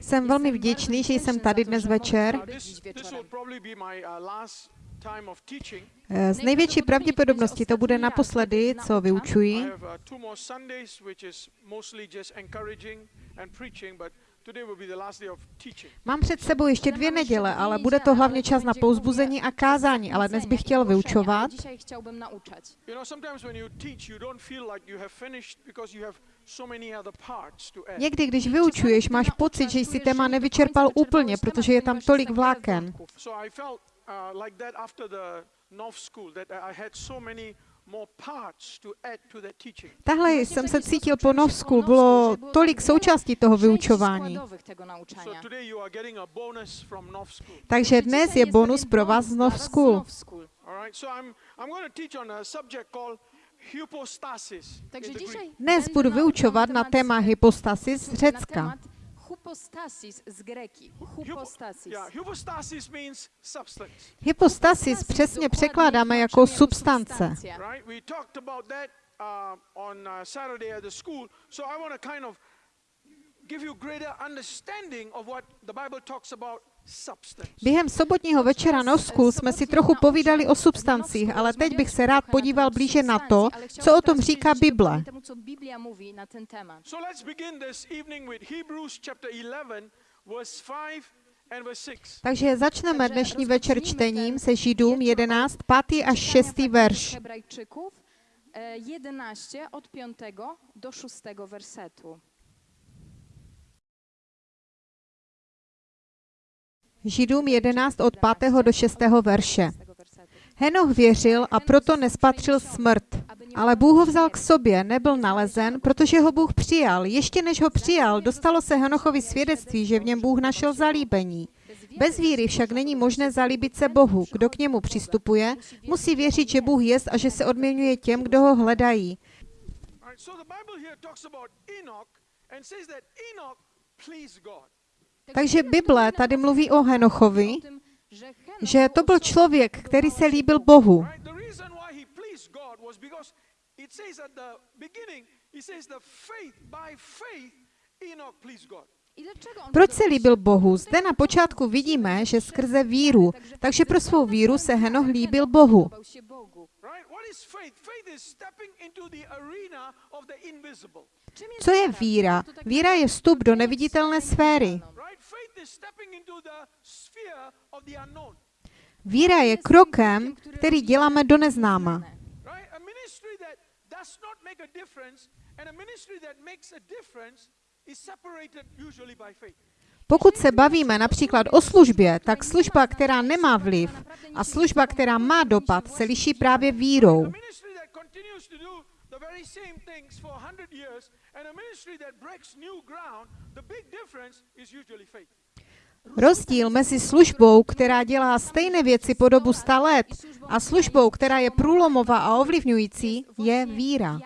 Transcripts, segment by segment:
Jsem velmi vděčný, že jsem tady dnes večer. Eh, Z největší pravděpodobnosti to bude naposledy, co vyučuji. Mám před sebou ještě dvě neděle, ale bude to hlavně čas na pouzbuzení a kázání, ale dnes bych chtěl vyučovat. Dzisiaj chciałbym nauczać. You know, sometimes when you teach, you don't feel like you have finished because you have so many other parts to add. Někdy, když vyučuješ, máš pocit, že jsi téma nevyčerpal úplně, protože je tam tolik vláken. Tahle jsem se cítil po Novsku, bylo tolik součástí toho vyučování. Takže dnes je bonus pro vás z Nov School. Nov School. All right, so I'm, I'm going to teach on a subject called hypostasis. in Takže the Greek. dzisiaj Dnes budu vyučovat na téma hypostasis z Řecka. Hypostasis z greki. Hypo- Hypostasis. yeah, hypostasis means substance. Hypostasis přesně překládáme jako substance. right? We talked about that uh, on uh, Saturday at the school. So I want to kind of give you greater understanding of what the Bible talks about substance. Během sobotního večera Nov School jsme si trochu povídali o substancích, ale teď bych se rád podíval blíže na to, co o tom říká Bible. Temu, co Biblia mówi na ten temat. So let's begin this evening with Hebrews chapter 11, verse 5 and verse 6. Takže začneme dnešní večer čtením ten se Židům 11, 5. až 6. Czytania verš. Hebrajczyków e, 11 od 5 do 6 wersetu. Židům 11 od 5. do 6. verše. 6 wersetu. Henoch věřil a proto nespatřil smrt. Ale Bůh ho vzal k sobě, nebyl nalezen, protože ho Bůh přijal. Ještě než ho přijal, dostalo se Henochovi svědectví, že v něm Bůh našel zalíbení. Bez víry však není možné zalíbit se Bohu. Kdo k němu přistupuje, musí věřit, že Bůh jest a že se odměňuje těm, kdo ho hledají. And says that Enoch pleased God. Takže Bible tady mluví o Henochovi, že to byl člověk, který se líbil Bohu. Proč se líbil Bohu? Zde na počátku vidíme, že skrze víru, takže pro svou víru se Henoch líbil Bohu. Co je víra? Víra je vstup do neviditelné sféry. Víra je krokem, který děláme do neznáma. Right? A ministry that does not make a difference and a ministry that makes a difference is separated usually by faith. Pokud se bavíme například o službě, tak služba, která nemá vliv a služba, která má dopad, se liší právě vírou. Rozdíl mezi službou, která dělá stejné věci po dobu 100 let, a službou, která je průlomová a ovlivňující, je víra.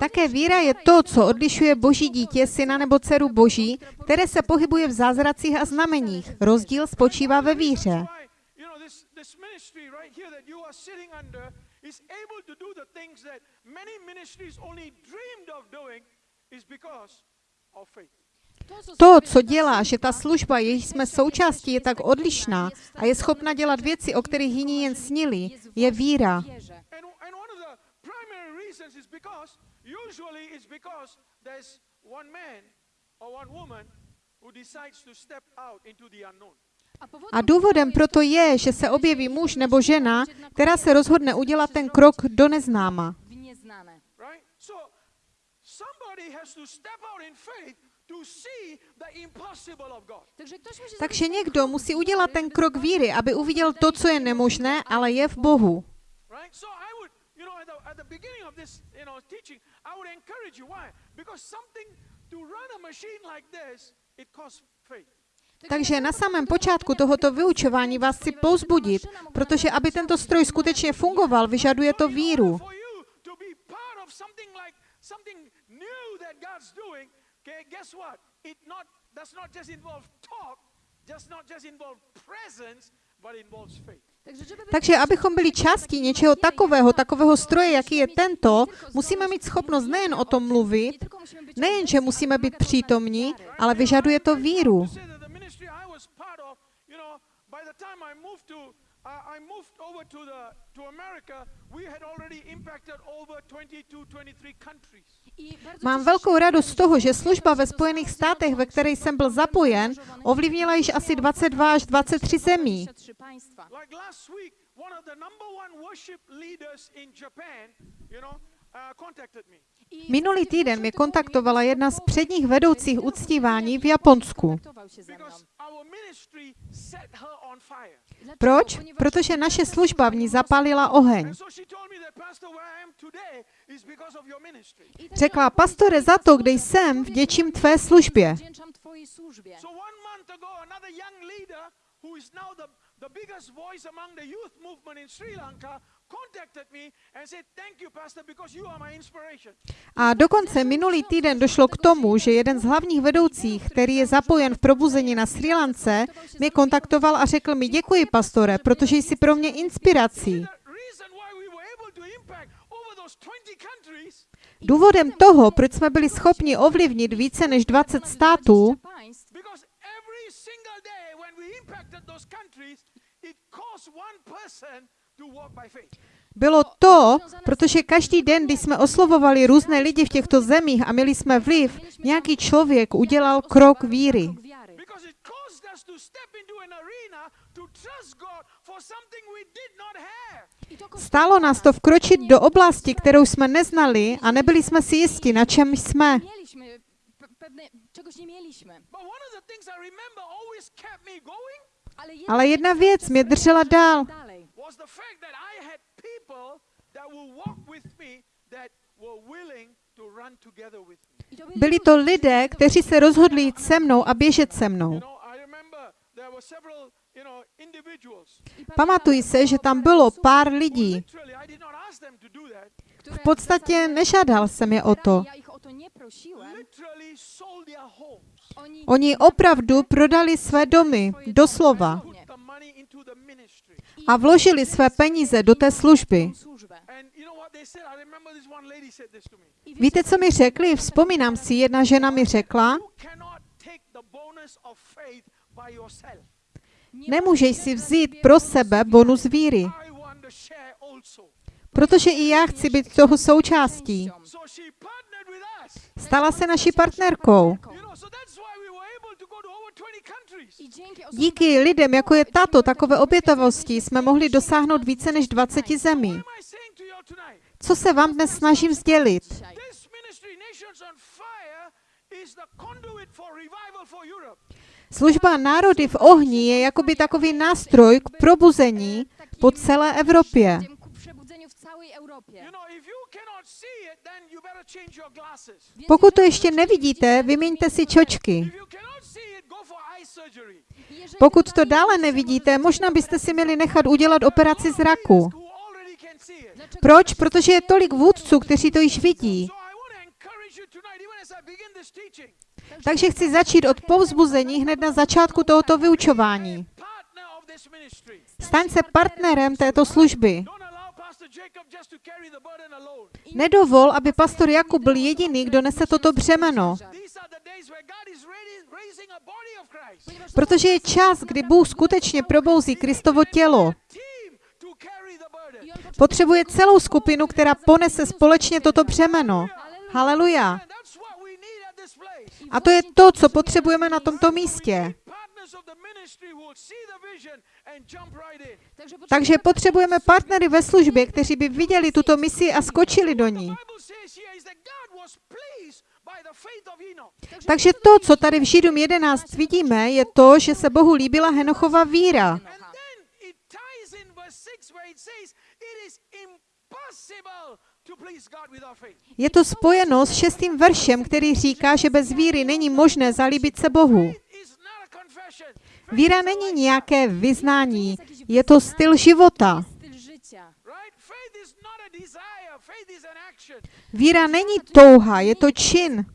Také víra je to, co odlišuje boží dítě, syna nebo dceru boží, které se pohybuje v zázracích a znameních. Rozdíl spočívá ve víře. This, this ministry right here that you are sitting under is able to do the things that many ministries only dreamed of doing is because of faith. To, co dělá, že ta služba, jejíž jsme součástí, je tak odlišná a je schopna dělat věci, o kterých jiní jen snili, je víra. One man or one woman who decides to step out into the unknown. A důvodem proto je, že se objeví muž nebo žena, která se rozhodne udělat ten krok do neznáma. Takže někdo musí udělat ten krok víry, aby uviděl to, co je nemožné, ale je v Bohu. To run a machine like this, it costs faith. Takže na samém počátku tohoto vyučování vás chci pouzbudit, protože aby tento stroj skutečně fungoval, vyžaduje to víru. Takže abychom byli částí něčeho takového, takového stroje, jaký je tento, musíme mít schopnost nejen o tom mluvit, nejen, že musíme být přítomní, ale vyžaduje to víru. To say that the ministry I was part of, you know, by the time I moved to I I moved over to the to America, we had already impacted over 22, 23 countries. Mám velkou radost z toho, že služba ve Spojených státech, ve které jsem byl zapojen, ovlivnila již asi 22 až 23 zemí. 23 państwa. Like last week, one of the number one worship leaders in Japan, you know, contacted me. I Minulý týden mě kontaktovala jedna z předních vedoucích uctívání v Japonsku. Proč? Protože naše služba v ní zapálila oheň. Řekla, pastore, za to, kde jsem, vděčím tvé službě. A dokonce minulý týden došlo k tomu, že jeden z hlavních vedoucích, který je zapojen v probuzení na Sri Lance, mě kontaktoval a řekl mi, děkuji, pastore, protože jsi pro mě inspirací. The reason why we were able to impact over those 20 countries Důvodem toho, proč jsme byli schopni ovlivnit více než 20 států, Bylo to, protože každý den, když jsme oslovovali různé lidi v těchto zemích a měli jsme vliv, nějaký člověk udělal krok víry. Stálo nás to vkročit do oblasti, kterou jsme neznali a nebyli jsme si jisti, na čem jsme. Ale jedna věc mě držela dál. Was the fact that I had people that will walk with me that were willing to run together with me. Byli to lidé, kteří se rozhodli jít se mnou a běžet se You mnou. know, I remember there were several, you know, individuals. I pamiętam, Pamatuji se, že tam bylo pár lidí. V podstatě nežádal jsem je o to. Oni opravdu prodali své domy, doslova, Put the money into the ministry. A vložili své peníze do té služby. Víte, co mi řekli? Vzpomínám si, jedna žena mi řekla, nemůžeš si vzít pro sebe bonus víry, protože i já chci být toho součástí. Stala se naší partnerkou. You know, so that's why we were able to go to over 20 countries. I dzięki osobom Díky lidem, jako je tato, takové obětavosti, jsme mohli dosáhnout více než 20 What zemí. Co se vám dnes snažím sdělit? dzisiaj. This ministry, Nations on Fire, is the conduit for revival for Europe. Služba národy v ohni je jakoby takový nástroj k probuzení po celé Evropě. Pokud to ještě nevidíte, vyměňte si čočky. If you cannot see it, go for eye surgery. jeżeli Pokud to dále nevidíte, možná byste si měli nechat udělat operaci zraku. Proč? Protože je tolik vůdců, kteří to již vidí. Takže chci začít od povzbuzení hned na začátku tohoto vyučování. Staň se partnerem této služby. Nedovol, aby pastor Jakub byl jediný, kdo nese toto břemeno, protože je čas, kdy Bůh skutečně probouzí Kristovo tělo. Potřebuje celou skupinu, která ponese společně toto břemeno. Haleluja. A to je to, co potřebujeme na tomto místě. Takže potřebujeme partnery ve službě, kteří by viděli tuto misi a skočili do ní. Takže to, co tady v Židům 11 vidíme, je to, že se Bohu líbila Henochova víra. And then it ties in verse 6 where it says, it is impossible to please God without faith. Je to spojeno s šestým veršem, který říká, že bez víry není možné zalíbit se Bohu. Víra není nějaké vyznání, je to styl života. Víra není touha, je to čin.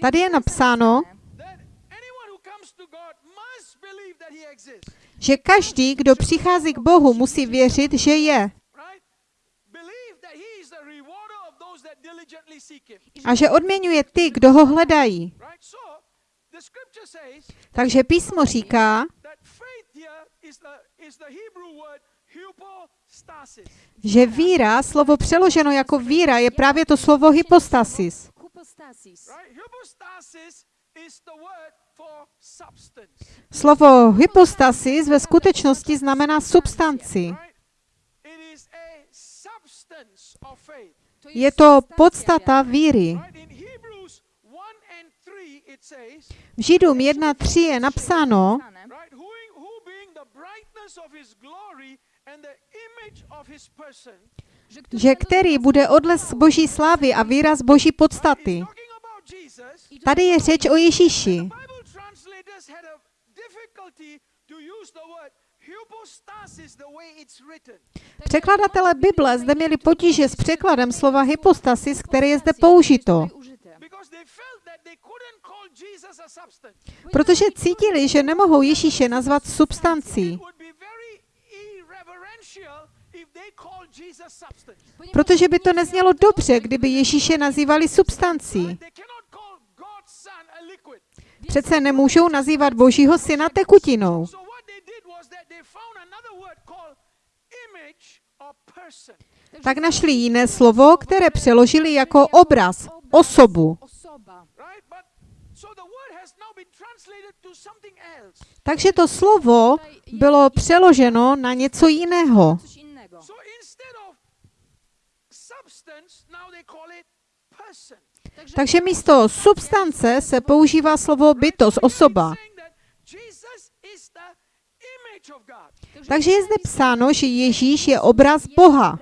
Tady je napsáno, that that he exists. že každý, kdo přichází k Bohu, musí věřit, že je. Right? Believe that he is the rewarder of those that diligently seek him. A že odměňuje ty, kdo ho hledají. Takže písmo říká, že víra, slovo přeloženo jako víra, je právě to slovo hypostasis. Hypostasis. Right? Hypostasis is the word for substance. Slovo hypostasis ve skutečnosti znamená substanci. Right? It is a substance of faith. To Je to podstata víry. Right? In Hebrews 1 and 3 it says, V Židům 1.3 je napsáno, right, who, who being the brightness of his glory and the image of his person, že který bude odles boží slávy a výraz boží podstaty. Tady je řeč o Ježíši. Překladatelé Bible zde měli potíže s překladem slova hypostasis, které je zde použito, protože cítili, že nemohou Ježíše nazvat substancí, It would be very irreverential if they called Jesus substance. Protože by to neznělo dobře, kdyby Ježíše. Nazývali substancí. Přece nemůžou nazývat Božího syna tekutinou. Tak našli jiné slovo, které přeložili jako obraz, osobu. Osoba. Right? But so the word has now been translated to something else. Takže to slovo bylo přeloženo na něco jiného. Takže místo substance se používá slovo bytost, osoba. Takže je zde psáno, že Ježíš je obraz Boha.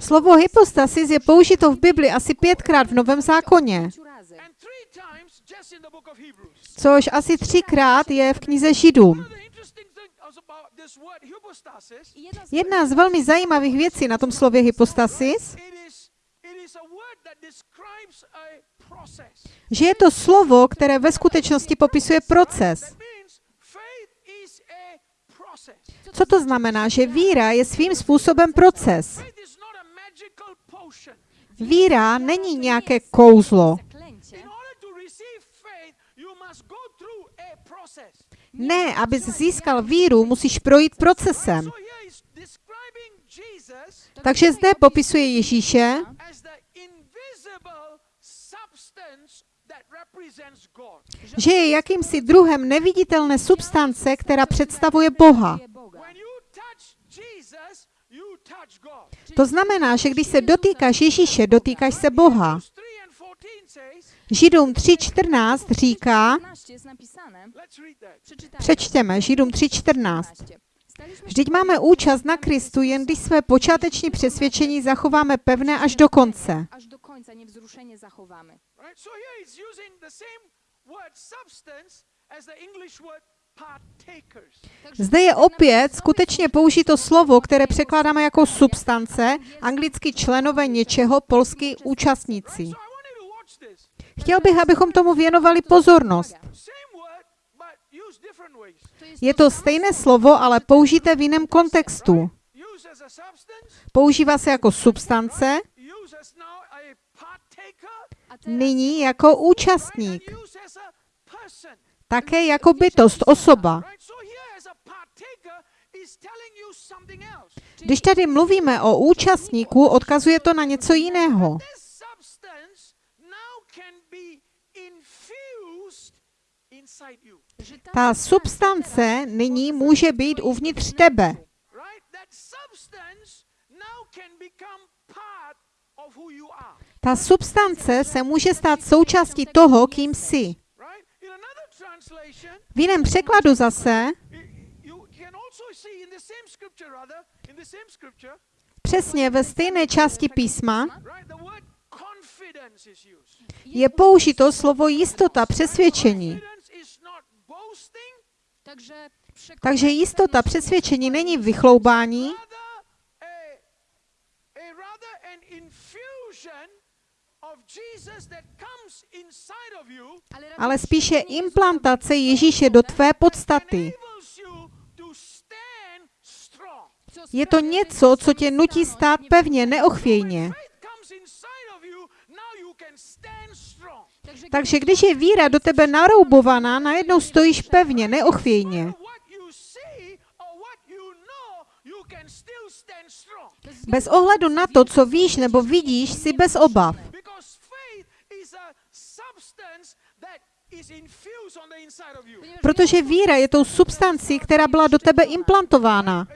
Slovo hypostasis je použito v Bibli asi pětkrát v Novém zákoně, což asi třikrát je v knize Židům. Jedna z velmi zajímavých věcí na tom slově hypostasis, že je to slovo, které ve skutečnosti popisuje proces. That means faith is a process. Co to znamená? Že víra je svým způsobem proces. Víra není nějaké kouzlo. Ne, abys získal víru, musíš projít procesem. Takže zde popisuje Ježíše že je jakýmsi druhem neviditelné substance, která představuje Boha. To znamená, že když se dotýkáš Ježíše, dotýkáš se Boha. Hebrews 3 and 14 says, Židům 3.14 říká, 15 jest napisane. let's read that. Przeczytajmy. přečtěme, Židům 3.14. 15. Staliśmy Vždyť máme účast na Kristu, jen když své počáteční přesvědčení zachováme pevné až do konce. Zde je opět skutečně použito slovo, které překládáme jako substance, anglicky členové něčeho, polsky účastníci. Chtěl bych, abychom tomu věnovali pozornost. Je to stejné slovo, ale použité v jiném kontextu. Používá se jako substance, nyní jako účastník, také jako bytost, osoba. Když tady mluvíme o účastníku, odkazuje to na něco jiného. This substance now can be infused inside you. że ta Ta substance nyní může být uvnitř tebe. Ta substance se může stát součástí toho, kým jsi. V jiném překladu zase, přesně ve stejné části písma, je použito slovo jistota, přesvědčení. Takže jistota, přesvědčení není vychloubání, ale spíše implantace Ježíše do tvé podstaty. Je to něco, co tě nutí stát pevně, neochvějně. Faith comes inside of you, now you can stand strong. Takže když je víra do tebe naroubovaná, najednou stojíš pevně, neochvějně. Bez ohledu na to, co víš nebo vidíš, si bez obav. Protože víra je tou substancí, která byla do tebe implantována.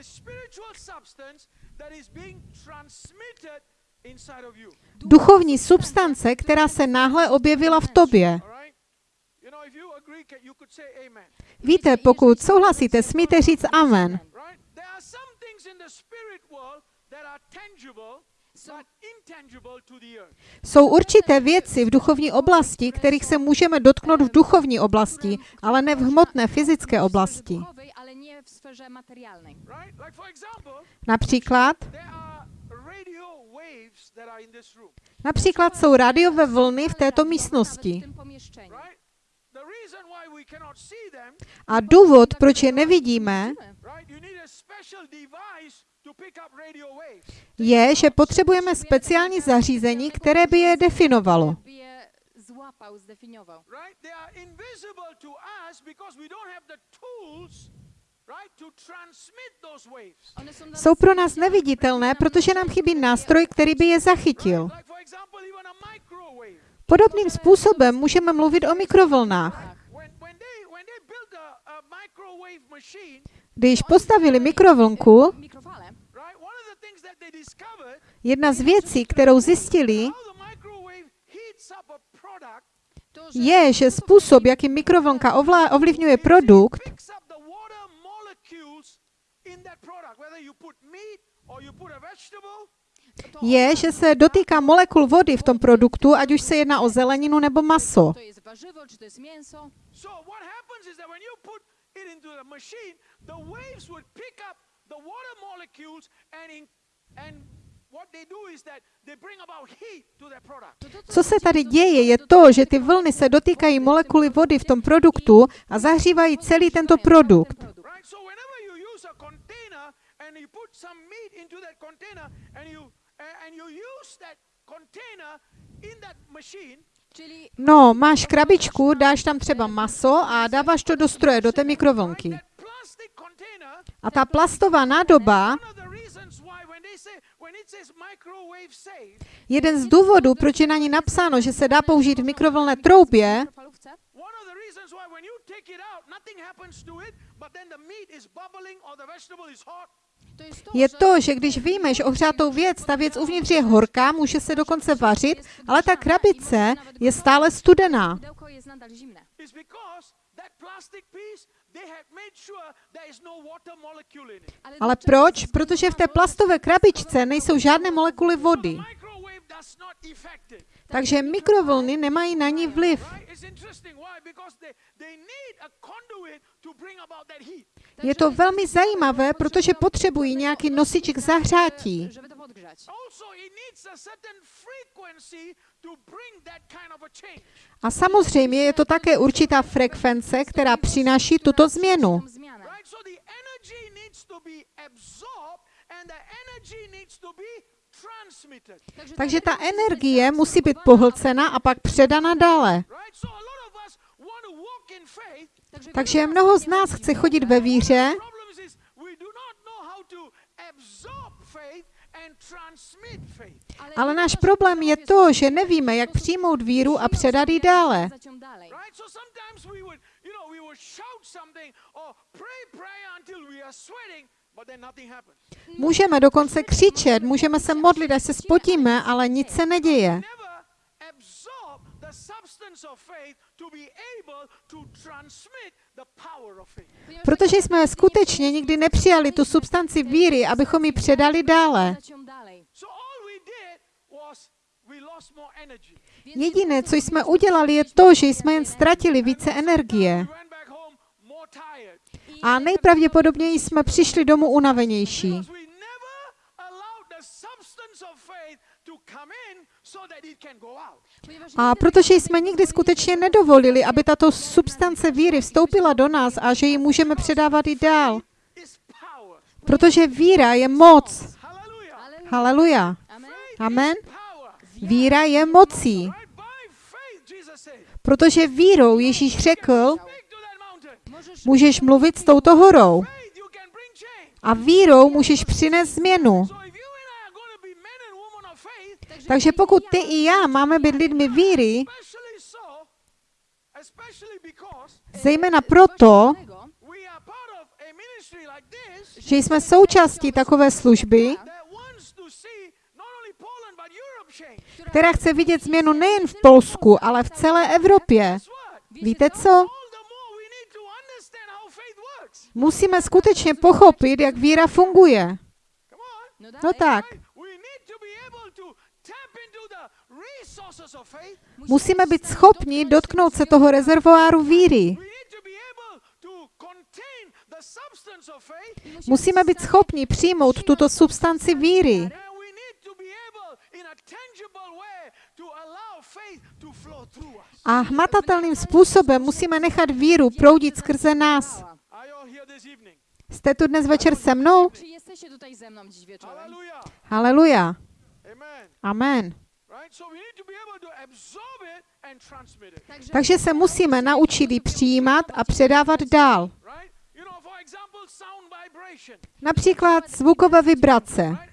Duchovní substance, která se náhle objevila v tobě. Víte, pokud souhlasíte, smíte říct amen. Jsou určité věci v duchovní oblasti, kterých se můžeme dotknout v duchovní oblasti, ale ne v hmotné fyzické oblasti. duchowej, například jsou rádiové vlny v této místnosti. A důvod, proč je nevidíme, je, že potřebujeme speciální zařízení, které by je definovalo. Złapał, zdefiniował. Right? They are invisible to us because we don't have the tools, right, to transmit those waves. One są, dla Jsou pro nás neviditelné, protože nám chybí nástroj, který by je zachytil. Podobným způsobem můžeme mluvit o mikrovlnách. Když postavili mikrovlnku, jedna z věcí, kterou zjistili, je, že způsob, jakým mikrovlnka ovlivňuje produkt, picks up the water molecules in that product, whether you put meat or you put a vegetable. to, je, že se dotýká molekul vody v tom produktu, ať už se jedná o zeleninu nebo maso. to jest warzywo, czy to jest mięso. So what happens is that when you put it into the machine, the waves would pick up the water molecules and in, and what they do is that they bring about heat to their product. To, to, Co se tady děje, je to, že ty vlny se dotýkají molekuly vody v tom produktu a zahřívají celý tento produkt. And you put some meat into that container and you uh, and you use that container in that machine, No, máš krabičku, dáš tam třeba maso a dáváš to do stroje, do té mikrovlnky. A ta plastová nádoba, jeden z důvodů, proč je na ní napsáno, že se dá použít v mikrovlné troubě, je to, že když vyjmeš ohřátou věc, ta věc uvnitř je horká, může se dokonce vařit, ale ta krabice je stále studená. No water molecule in it. Ale proč? Protože v té plastové krabičce nejsou žádné molekuly vody. Takže mikrovlny nemají na ní vliv. Je to velmi zajímavé, protože potřebují nějaký nosič k zahřátí. A certain frequency to bring that kind of a change. A samozřejmě je to také určitá frekvence, která přináší tuto změnu. Tą zmianę. Right? So the energy needs to be absorbed and the energy needs to be transmitted. Takže ta energie musí být pohlcena a pak předána dále. Takže mnoho z nás chce chodit ve víře, The problem is, is we do not know how to absorb faith and transmit faith. ale náš problém je to, že nevíme, jak přijmout víru a předat ji dále. Know, we would shout something or pray prayer until we are sweating, but then nothing happens. Můžeme dokonce křičet, můžeme se modlit, až se spotíme, ale nic se neděje. Protože jsme skutečně nikdy nepřijali tu substanci víry, abychom ji předali dále. So all we did was Jediné, co jsme udělali, je to, že jsme jen ztratili více energie. A nejpravděpodobněji jsme přišli domů unavenější. A protože jsme nikdy skutečně nedovolili, aby tato substance víry vstoupila do nás a že ji můžeme předávat i dál. Protože víra je moc. Haleluja. Amen. Víra je mocí. Protože vírou Ježíš řekl, můžeš mluvit s touto horou. A vírou můžeš přinést změnu. Takže pokud ty i já máme být lidmi víry, zejména proto, že jsme součástí takové služby, that wants to see not only Poland but Europe change. Která chce vidět změnu nejen v Polsku, ale v celé Evropě. Víte co? Musíme skutečně pochopit, jak víra funguje. No tak, musíme být schopni dotknout se toho rezervoáru víry. Musíme být schopni přijmout tuto substanci víry. And we need to be able, in a tangible way, to allow faith to flow through us. A hmatatelným způsobem musíme nechat víru proudit skrze nás. Jste tu dnes večer se mnou? Haleluja. Amen. Takže, se musíme naučit ji přijímat a předávat dál. Například zvukové vibrace.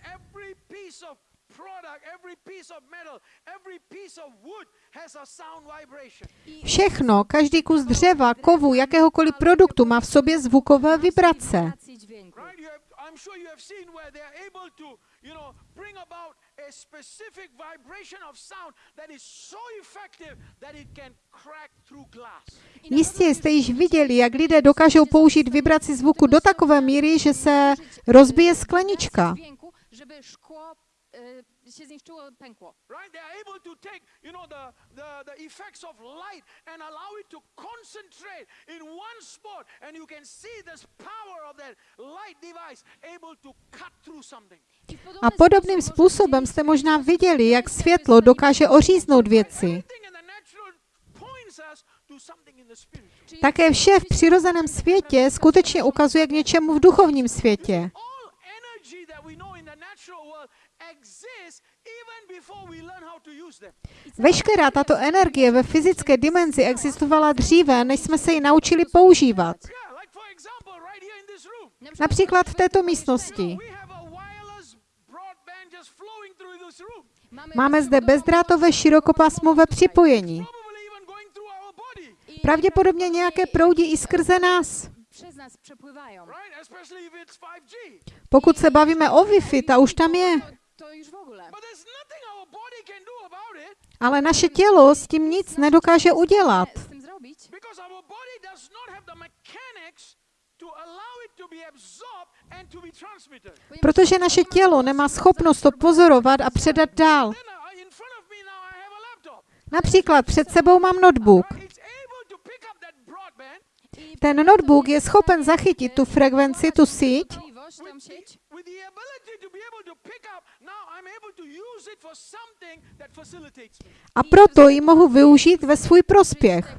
Všechno, každý kus dřeva, kovu, jakéhokoliv produktu má v sobě zvukové vibrace. wibracje dźwięku. Right? You have, I'm sure you have seen where they are able to, you know, bring about a specific vibration of sound that is so effective that it can crack through glass. Jistě jste již viděli, jak lidé dokážou použít vibraci zvuku do takové míry, že se rozbije sklenička. Się zniszczyło, pękło. Right? They are able to take, you know, the, the, the effects of light and allow it to concentrate in one spot. And you can see this power of that light device able to cut through something. A podobným způsobem jste možná viděli, jak světlo dokáže oříznout věci. Everything in the natural points us to something in the spiritual. Czyli Také vše v přirozeném světě skutečně ukazuje k něčemu v duchovním světě. Veškerá tato energie ve fyzické dimenzi existovala dříve, než jsme se ji naučili používat. Například v této místnosti. Máme zde bezdrátové širokopásmové připojení. Pravděpodobně nějaké proudí i skrze nás. Przez nas przepływają. Right? Especially if it's 5G. Pokud se bavíme o Wi-Fi, ta už tam je. To, to już w ogóle. But there's nothing our body can do about it Ale naše tělo s tím nic nedokáže udělat. Protože naše tělo nemá schopnost to pozorovat a předat dál. Například před sebou mám notebook. Ten notebook je schopen zachytit tu frekvenci, tu síť tą sieć, with the ability to be able to pick up. Now I'm able to use it for something that facilitates me. a proto ji mohu využít ve svůj prospěch.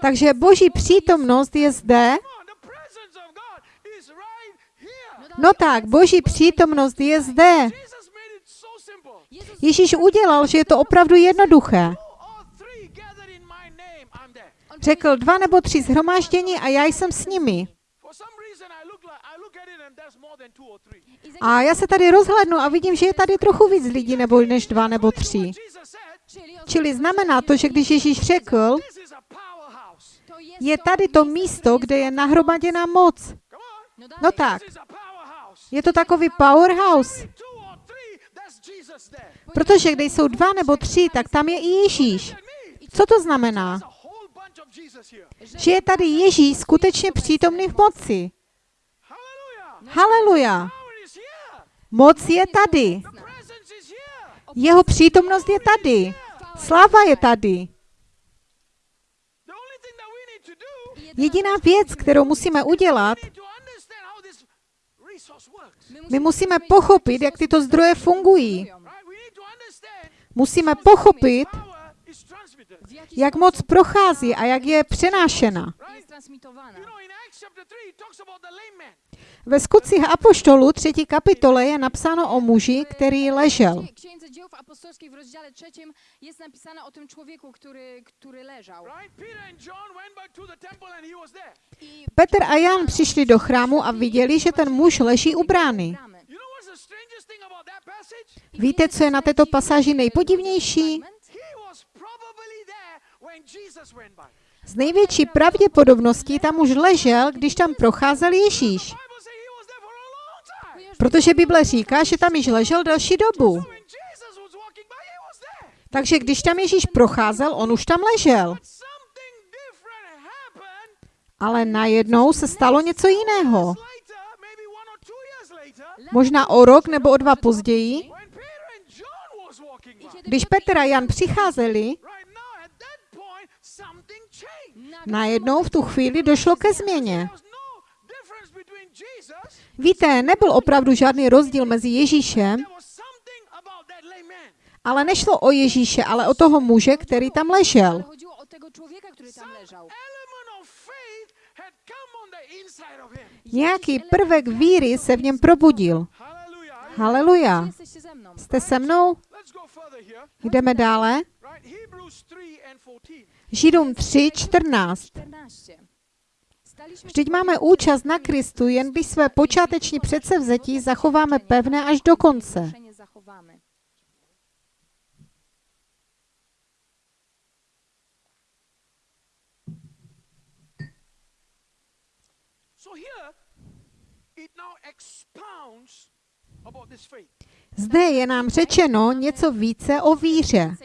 Takže boží přítomnost je zde. Here. No tak, boží přítomnost je zde. Ježíš udělal, že je to opravdu jednoduché. Two or three gathered in my name, I'm there. Řekl dva nebo tři zhromáždění a já jsem s nimi. A já se tady rozhlednu a vidím, že je tady trochu víc lidí nebo než dva nebo tři. Čili znamená to, že když Ježíš řekl, je tady to místo, kde je nahromaděná moc. No, No tak, powerhouse. je to takový powerhouse. Protože kde jsou dva nebo tři, tak tam je i Ježíš. Co to znamená? There's a whole bunch of Jesus here. Že je tady Ježíš skutečně přítomný v moci. Haleluja. Moc je tady. Jeho přítomnost je tady. Sláva je tady. Jediná věc, kterou musíme udělat. My musíme pochopit, jak tyto zdroje fungují. Musíme pochopit, power is transmitted. w jaki jak moc prochází a jak je přenášena. jest transmitowana. You know, in Acts chapter 3, it talks about the lame man. Ve skutcích Apoštolů třetí kapitole je napsáno o muži, který ležel. Petr a Jan přišli do chrámu a viděli, že ten muž leží u brány. Víte, co je na této pasáži nejpodivnější? Z největší pravděpodobností tam už ležel, když tam procházel Ježíš. Protože Bible říká, že tam již ležel delší dobu. Takže když tam Ježíš procházel, on už tam ležel. Ale najednou se stalo něco jiného. Možná o rok nebo o dva později, když Petr a Jan přicházeli, najednou v tu chvíli došlo ke změně. Víte, nebyl opravdu žádný rozdíl mezi Ježíšem, ale nešlo o Ježíše, ale o toho muže, který tam ležel. Nějaký prvek víry se v něm probudil. Haleluja. Jste se mnou? Jdeme dále. Right? Hebrews 3 and 14. Židům 3, 14. 14. Staliśmy Vždyť máme účast na Kristu, jen když své počáteční předsevzetí zachováme pevné až do konce. Zde je nám řečeno něco více o víře.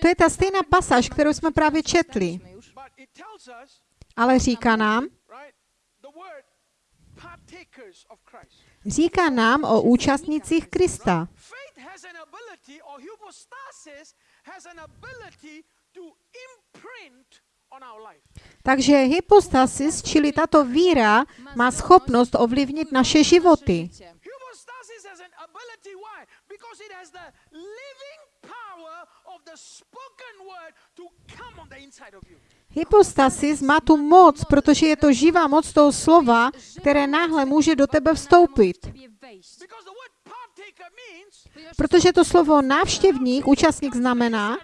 To je ta stejná pasáž, kterou jsme právě četli. Ale říká nám, říká nám o účastnicích Krista. Takže hypostasis, čili tato víra, má schopnost ovlivnit naše životy. Because it has the living power of the spoken word to come on the inside of you. Hypostasis má tu moc, protože je to živá moc toho slova, které náhle může do tebe vstoupit. Protože to slovo návštěvník, účastník znamená,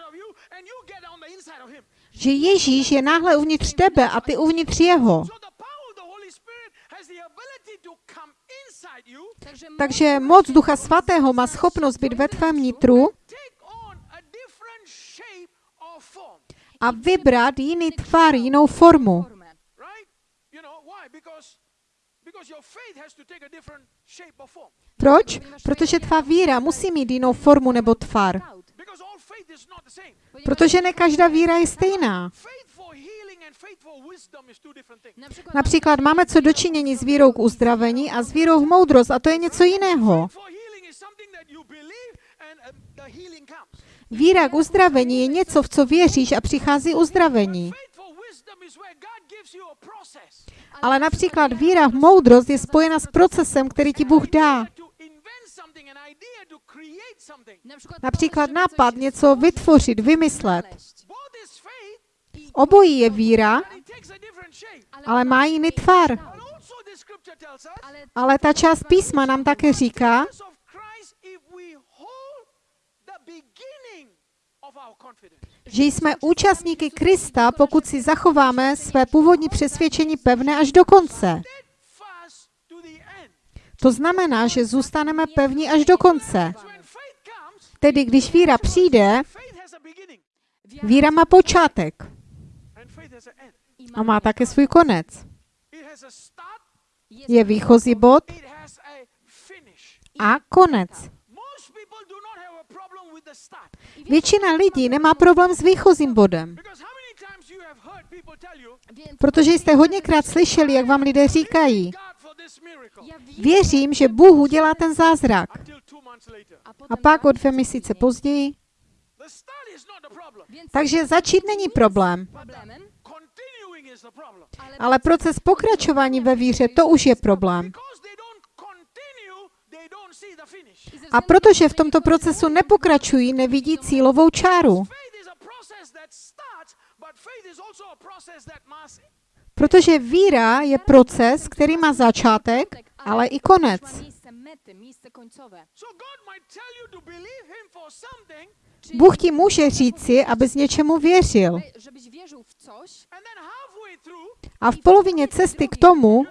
že Ježíš je náhle uvnitř tebe a ty uvnitř jeho. So the power of the Holy Spirit has the ability to come inside you, Takže, moc Ducha Svatého má schopnost být ve tvém nitru a vybrat jiný tvar, jinou formu. Proč? Protože tvá víra musí mít jinou formu nebo tvar. Protože ne každá víra je stejná. Například máme co dočinění s vírou k uzdravení a s vírou v moudrost a to je něco jiného. Um. Víra k uzdravení je něco, v co věříš a přichází uzdravení. Ale například víra v moudrost je spojena s procesem, který ti Bůh dá. Například nápad, něco vytvořit, vymyslet. znaleźć. Both is faith, Obojí je víra, ale má jiný tvar. Ale ta část písma nám také říká, že jsme účastníky Krista, pokud si zachováme své původní přesvědčení pevné až do konce. To znamená, že zůstaneme pevní až do konce. Tedy když víra přijde, víra má počátek and faith has an end. i a má také svůj konec. Je výchozí bod a konec. Většina lidí nemá problém s výchozím bodem, protože jste hodněkrát slyšeli, jak vám lidé říkají, věřím, že Bůh udělá ten zázrak. a pak o dvě měsíce později. Takže začít není problém. problemem Continuing is the problem. Ale proces pokračování ve víře, to už je problém. A protože v tomto procesu nepokračují, nevidí cílovou čáru. Protože víra je proces, který má začátek, ale i konec. Bůh ti může říci, abys něčemu věřil. A v polovině cesty k tomu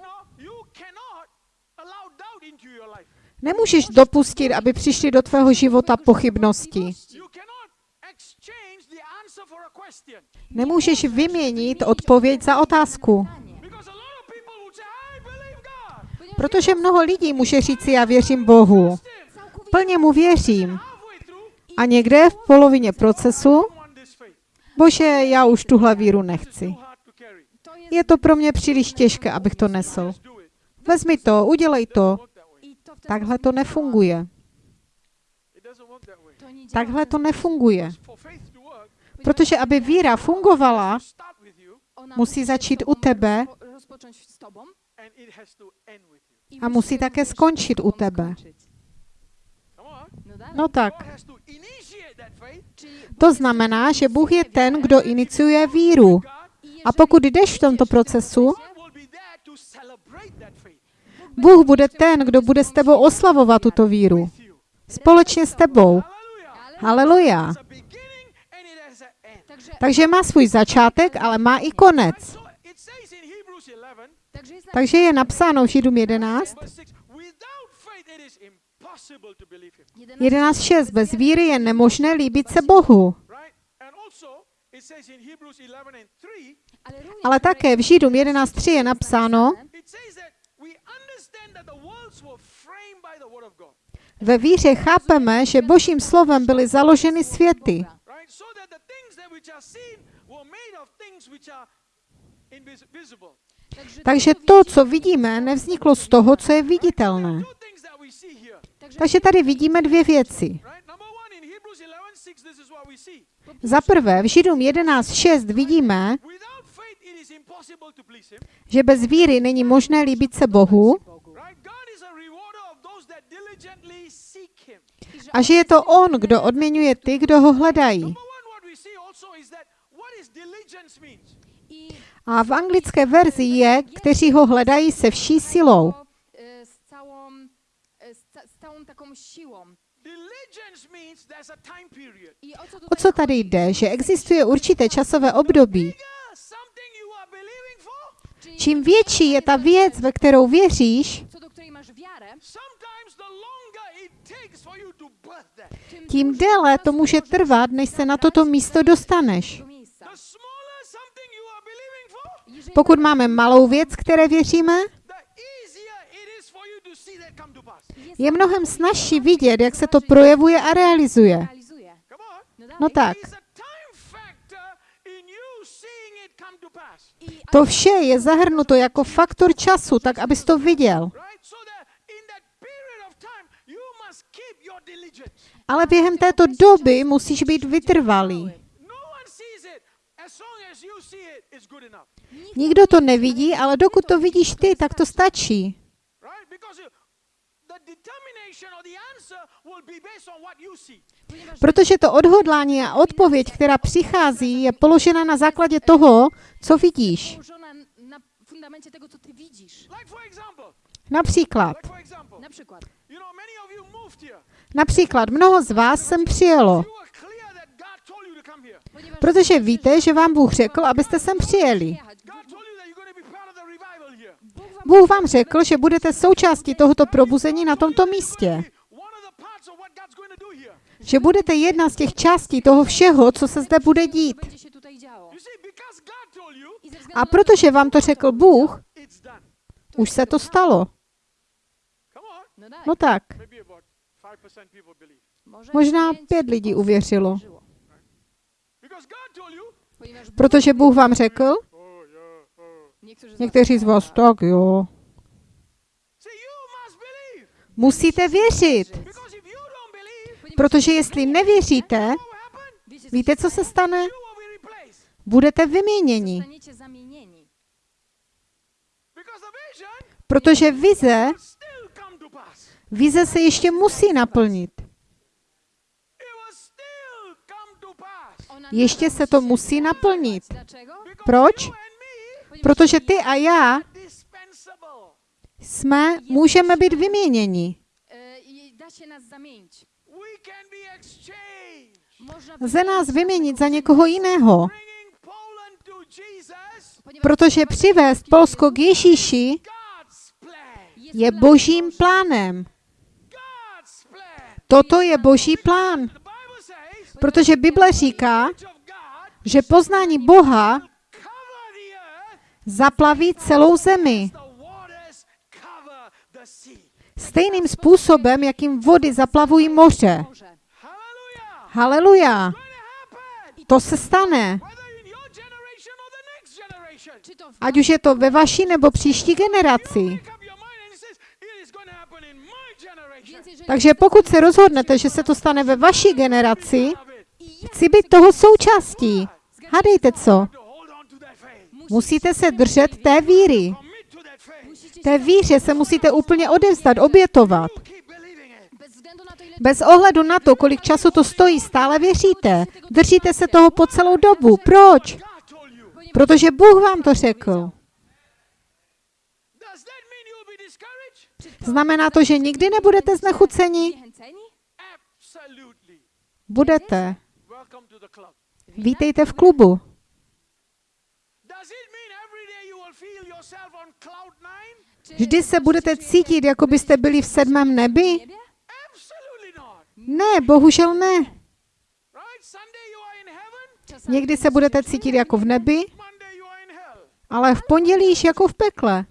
nemůžeš dopustit, aby přišly do tvého života pochybnosti. Nemůžeš vyměnit odpověď za otázku. Protože mnoho lidí může říci, já věřím Bohu. Plně mu věřím. A někde v polovině procesu, bože, já už tuhle víru nechci. Too hard to carry. to jest Je to pro mě příliš těžké, abych to nesl. Vezmi to, udělej to. Takhle to nefunguje. Takhle to nefunguje. Protože aby víra fungovala, musí začít u tebe a musí také skončit u tebe. No tak. To znamená, že Bůh je ten, kdo iniciuje víru. A pokud jdeš v tomto procesu, Bůh bude ten, kdo bude s tebou oslavovat tuto víru. Společně s tebou. Haleluja. Takže, má svůj začátek, ale má i konec. So it says in Hebrews 11, takže je napsáno v Židům 11, verse 6, without faith it is impossible to believe him. 11.6. Bez víry je nemožné líbit se Bohu. Ale, také v Židům 11.3 je napsáno, ve víře chápeme, že božím slovem byly založeny světy. Takže to, co vidíme, nevzniklo z toho, co je viditelné. Takže tady vidíme dvě věci. Right? Number one, in Hebrews 11 6, this is what we see. Za prvé, v Židům 11.6 vidíme, Without faith, it is impossible to please Him. Že bez víry není možné líbit se Bohu a že je to On, kdo odměňuje ty, kdo ho hledají. A v anglické verzi je, kteří ho hledají se vší silou. o co tady jde? Že existuje určité časové období. Bigger something you are believing for, Czyli Čím větší je ta věc, ve kterou věříš, tím déle to může trvat, než se na toto místo dostaneš. Pokud máme malou věc, které věříme, je mnohem snažší vidět, jak se to projevuje a realizuje. No No tak, There's a time factor in you seeing it come to pass. I, to vše je zahrnuto jako faktor času, tak abys to viděl. Ale během této doby musíš být vytrvalý. No. Nikdo to nevidí, ale dokud to vidíš ty, tak to stačí. Protože to odhodlání a odpověď, která přichází, je položena na základě toho, co vidíš. Například, například mnoho z vás sem přijelo, protože víte, že vám Bůh řekl, abyste sem přijeli. Bůh vám řekl, že budete součástí tohoto probuzení na tomto místě. One of the parts of what God's going to do here. Že budete jedna z těch částí toho všeho, co se zde bude dít. A protože vám to řekl Bůh, už se to stalo. No No tak, Maybe about 5% people believe. może možná pět lidí uvěřilo. Protože Bůh. Vám řekl, oh, oh. někteří z vás, tak jo, musíte věřit. Protože jestli nevěříte, víte, co se stane? Budete vyměněni. Protože vize, vize se ještě musí naplnit. Ještě se to musí naplnit. Proč? Protože ty a já jsme, můžeme být vyměněni. E, i da się nas zamienić. We can be exchanged. Można Lze nás vyměnit za někoho jiného, protože přivést Polsko k Ježíši je božím plánem. Toto je boží plán, protože Bible říká, že poznání Boha zaplaví celou zemi. Stejným způsobem, jakým vody zaplavují moře. Haleluja! To se stane. Ať už je to ve vaší nebo příští generaci. Takže pokud se rozhodnete, že se to stane ve vaší generaci, chci být toho součástí. Hádejte co? Musíte se držet té víry. Té víře se musíte úplně odevzdat, obětovat. Bez ohledu na to, kolik času to stojí, stále věříte. Držíte se toho po celou dobu. Proč? Protože Bůh vám to řekl. Znamená to, že nikdy nebudete znechuceni? Budete. Vítejte v klubu. Vždy se budete cítit, jako byste byli v sedmém nebi? Ne, bohužel ne. Někdy se budete cítit jako v nebi, ale v pondělí již jako v pekle.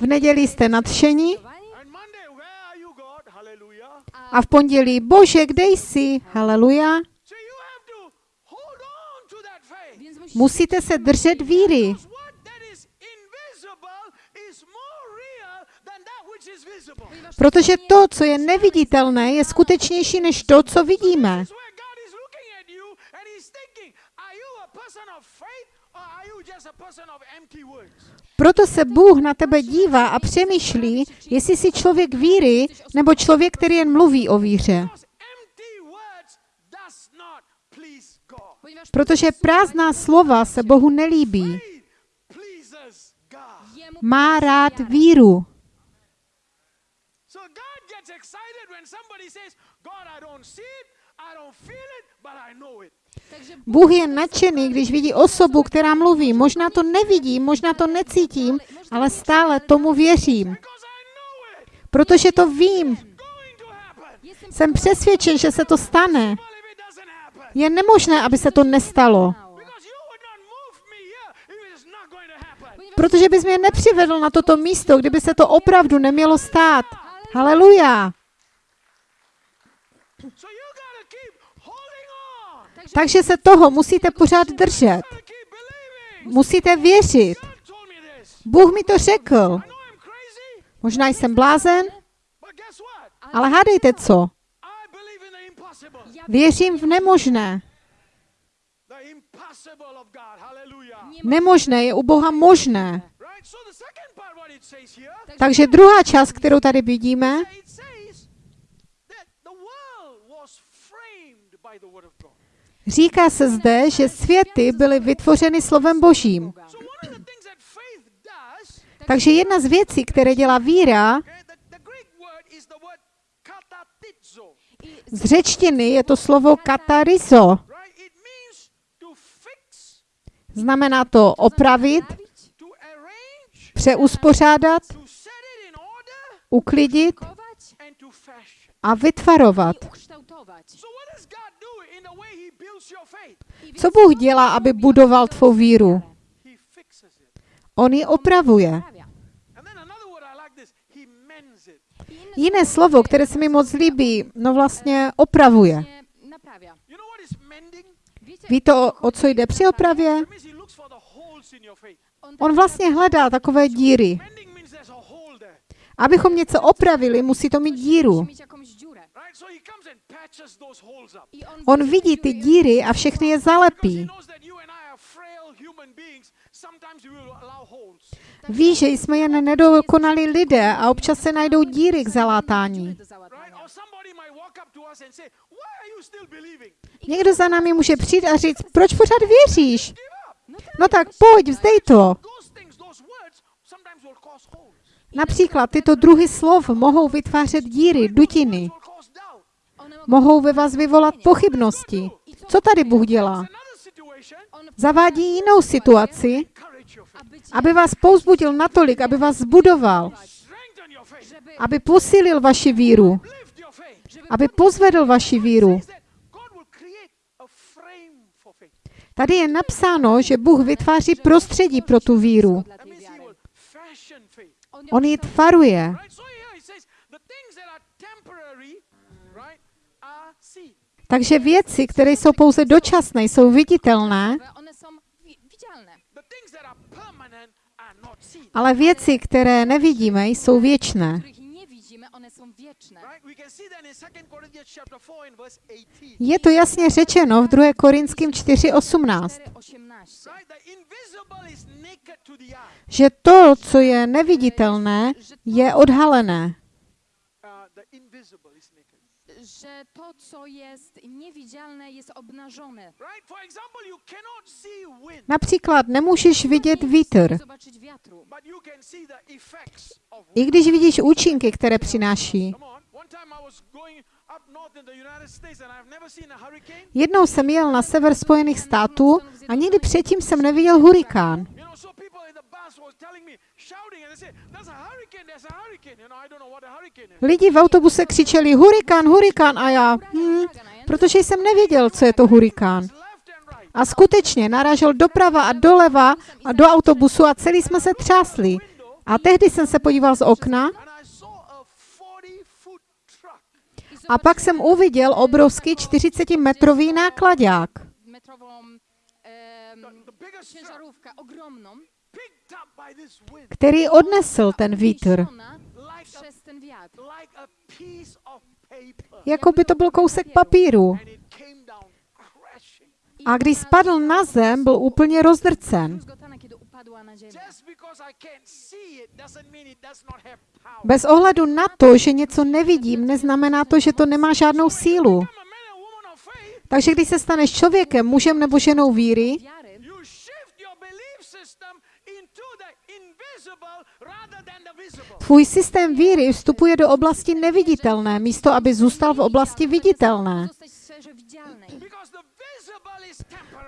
V neděli jste nadšení a v pondělí, bože, kde jsi? Haleluja. Musíte se držet víry, Because what that is invisible is more real than that which is visible. ponieważ protože to, co je neviditelné, je skutečnější než to, co vidíme. Proto se Bůh na tebe dívá a přemýšlí, jestli jsi člověk víry nebo člověk, který jen mluví o víře. Protože prázdná slova se Bohu nelíbí. Má rád víru. So God gets excited when somebody says, God, I don't see it, I don't feel it, but I know it. Takže Bůh je nadšený, když vidí osobu, která mluví. Možná to nevidím, možná to necítím, ale stále tomu věřím. Protože to vím. Jsem přesvědčen, že se to stane. Je nemožné, aby se to nestalo. Protože bys mě nepřivedl na toto místo, kdyby se to opravdu nemělo stát. Haleluja. So you gotta keep holding on. Takže se toho musíte pořád držet. Musíte věřit. Bůh mi to řekl. Možná jsem blázen, ale hádejte co. Věřím v nemožné. Nemožné je u Boha možné. Takže druhá část, kterou tady vidíme, it says that the world was framed by the word of God. Říká se zde, že světy byly vytvořeny slovem Božím. Takže jedna z věcí, které dělá víra, z řečtiny je to slovo katarizo. Znamená to opravit, přeuspořádat, uklidit a vytvarovat. Co Bůh dělá, aby budoval tvou víru? On ji opravuje. Jiné slovo, které se mi moc líbí, no vlastně opravuje. Wiecie, Ví to, o, o co jde při opravě? On, vlastně hledá takové díry. Abychom něco opravili, musí to mít díru. On, vidí ty díry a všechny je zalepí. Ví, že jsme jen nedokonalí lidé a občas se najdou díry k zalátání. Někdo za námi může přijít a říct, proč pořád věříš? No tak pojď, vzdej to. Například tyto druhy slov mohou vytvářet díry, dutiny. Will cause doubt. One mogą Mohou ve vás vyvolat pochybnosti. Co tady Bůh dělá? On Zavádí jinou situaci, aby vás pouzbudil natolik, aby vás zbudoval, aby posílil vaši víru, aby pozvedl vaši víru. Tady je napsáno, že Bůh vytváří prostředí pro tu víru. dla That tej Takže věci, které jsou pouze dočasné, jsou viditelné, ale věci, které nevidíme, jsou věčné. Których nie widzimy, one są wieczne. Right? We can see that in 2 Corinthians chapter 4 and verse 18. Je to jasně řečeno v 2. Korinským 4.18, 4,18. Right? The invisible is naked to the eye. že to, co je neviditelné, je odhalené. Uh, the invisible is naked. Że to, co jest niewidzialne, jest obnażone. Například nemůžeš vidět vítr, i když vidíš účinky, které přináší. Jednou jsem jel na sever Spojených států a nikdy předtím jsem neviděl hurikán. Lidi v autobuse křičeli hurikán, hurikán a já, hm, protože jsem nevěděl, co je to hurikán. A skutečně narážel doprava a doleva a do autobusu a celý jsme se třásli. A tehdy jsem se podíval z okna a 40-foot truck. a pak jsem uviděl obrovský 40-metrový nákladák, který odnesl ten vítr. Jako by to byl kousek papíru. A když spadl na zem, byl úplně rozdrcen. Bez ohledu na to, že něco nevidím, neznamená to, že to nemá žádnou sílu. Takže když se staneš člověkem, mužem nebo ženou víry, tvůj systém víry vstupuje do oblasti neviditelné, místo aby zůstal v oblasti viditelné.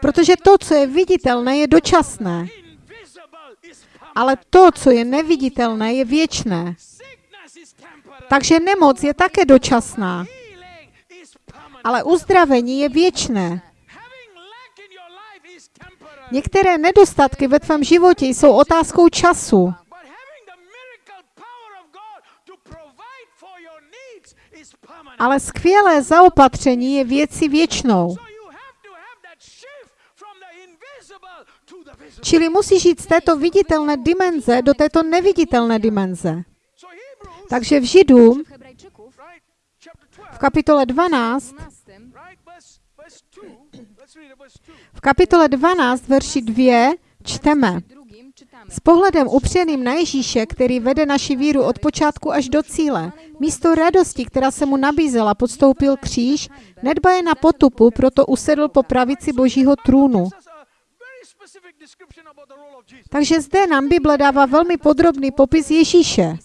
Protože to, co je viditelné, je dočasné. Ale to, co je neviditelné, je věčné. Takže nemoc je také dočasná. Ale uzdravení je věčné. Některé nedostatky ve tvém životě jsou otázkou času. But having the miracle power of God to provide for your needs is permanent. Ale skvělé zaopatření je věci věčnou. Čili musíš jít z této viditelné dimenze do této neviditelné dimenze. Takže v Židům W Hebrajczyków right, chapter 12, v kapitole 12, 12 right, verse, verse 2. Let's read it, verse 2. v kapitole 12, verši 2 čteme. S pohledem upřeným na Ježíše, který vede naši víru od počátku až do cíle, místo radosti, která se mu nabízela, podstoupil kříž, nedbaje na potupu, proto usedl po pravici božího trůnu. Takže zde nám Bible dává velmi podrobný popis Ježíše.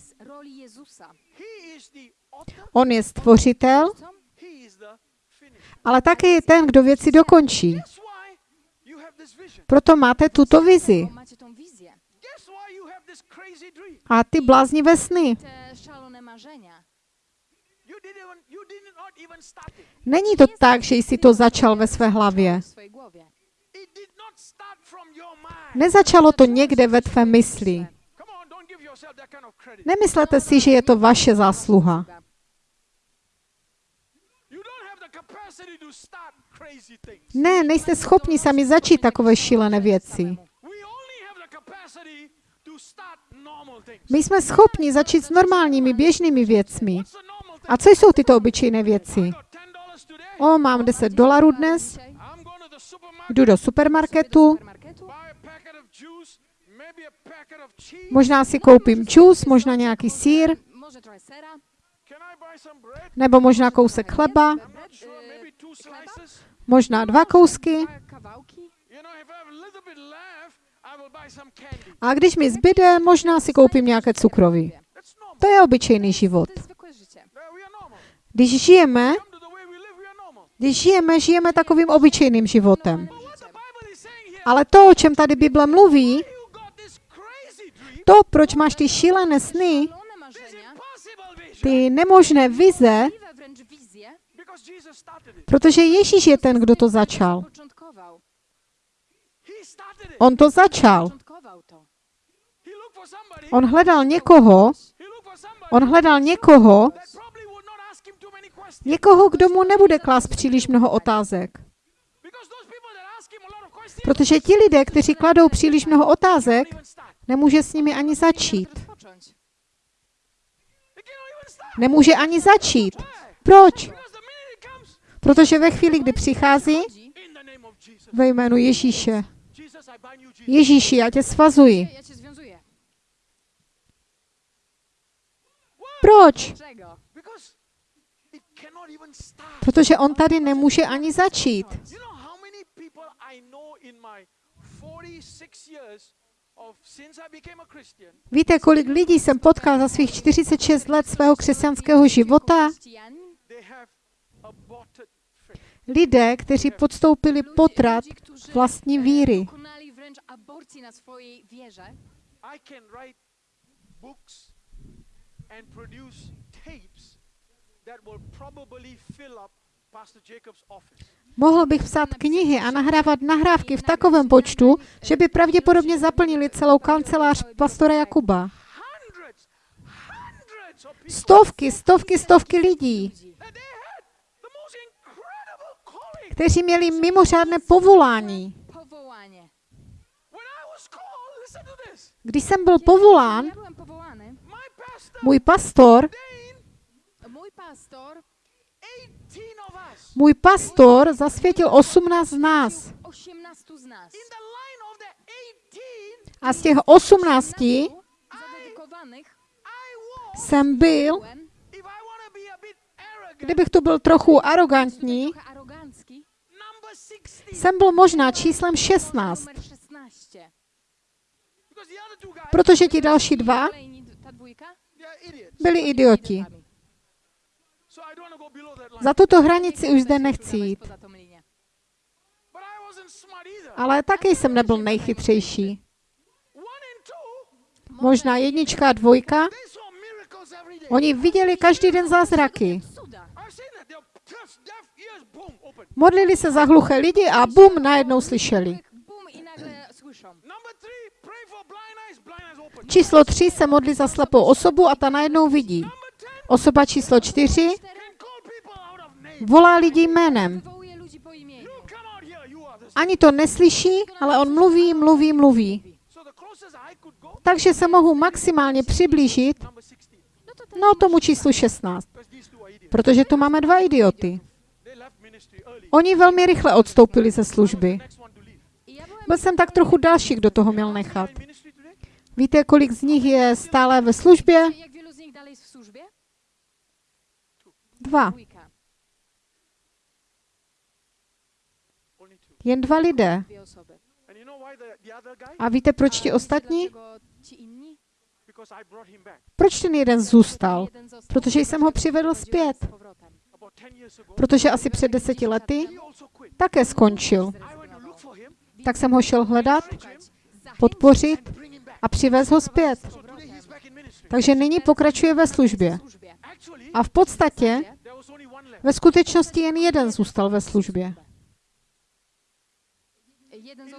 On je stvořitel, ale také je ten, kdo věci dokončí. Proto máte tuto vizi a ty bláznivé sny. Te szalone marzenia. You didn't even, you did not even start it. Není to tak, že jsi to začal ve své hlavě. Nezačalo to někde ve tvé mysli. Nemyslete si, že je to vaše zásluha. Ne, nejste schopni sami začít takové šílené věci. My jsme schopni začít s normálními běžnými věcmi. A co jsou tyto obyčejné věci? I got $10 today. O, mám 10 dolarů dnes, jdu do supermarketu, možná si koupím čus, možná nějaký sír, nebo možná kousek chleba, možná dva kousky. A když mi zbyde, možná si koupím nějaké cukroví. To je obyčejný život. Are normal. když žijeme, žijeme takovým obyčejným životem. Ale to, o čem tady Bible mluví, to, proč máš ty šílené sny, ty nemožné vize, protože Ježíš je ten, kdo to začal. On to začal. On hledal někoho, on hledal někoho, někoho, kdo mu nebude klást příliš mnoho otázek. Protože ti lidé, kteří kladou příliš mnoho otázek, nemůže s nimi ani začít. Nemůže ani začít. Proč? Protože ve chvíli, kdy přichází ve jménu Ježíše. Ježíši, já tě svazuji. Proč? Protože on tady nemůže ani začít. You know how many people I know in my 46 years of since I became a Christian Víte, kolik lidí jsem potkal za svých 46 let svého křesťanského života? Lidé, kteří podstoupili potrat vlastní e, víry. I can write books and produce tapes that will probably fill up Pastor Jacob's office. Mohl bych psát knihy a nahrávat nahrávky v takovém počtu, že by pravděpodobně zaplnili celou kancelář pastora Jakuba. Stovky, stovky, stovky lidí, kteří měli mimořádné povolání. Když jsem byl povolán, můj pastor, Dane, Mój pastor 18 of us můj pastor zasvětil 18 z nás. 18 z nas. in the line of the 18, A z těch 18 zadedykowanych I was, jsem byl, kdybych tu byl trochu arrogantní, trochę arogancki, number 16. jsem byl možná číslem 16. numer 16. Because the other two guys, Protože ti další dva byli idioti. So I don't want to go below that line. Za tuto hranici už zde nechci jít. Ale taky jsem nebyl nejchytřejší. Možná jednička a dvojka. Oni viděli každý den zázraky. Modlili se za hluché lidi a bum, najednou slyšeli. Číslo tři se modlí za slepou osobu a ta najednou vidí. Osoba číslo čtyři can call people out of name. Volá lidi jménem. Ani to neslyší, ale on mluví, mluví, mluví. Takže se mohu maximálně přiblížit number 16. No tomu číslu 16. Because these two are idiots. Protože tu máme dva idioty. Oni velmi rychle odstoupili ze služby. Byl jsem tak trochu další, kdo toho měl nechat. Víte, kolik z nich je stále ve službě? jak wielu z nich dalej jest w służbie? Dva. Dwójka, Only two. Jen dva lidé. A víte, proč ti ostatní? Proč ten jeden zůstal? Protože jsem ho přivedl zpět. z powrotem. About 10 years ago, Protože asi před deseti lety také skončil. Tak jsem ho šel hledat, podpořit a přivez ho zpět. Takže nyní pokračuje ve službě. A v podstatě ve skutečnosti jen jeden zůstal ve službě. Jeden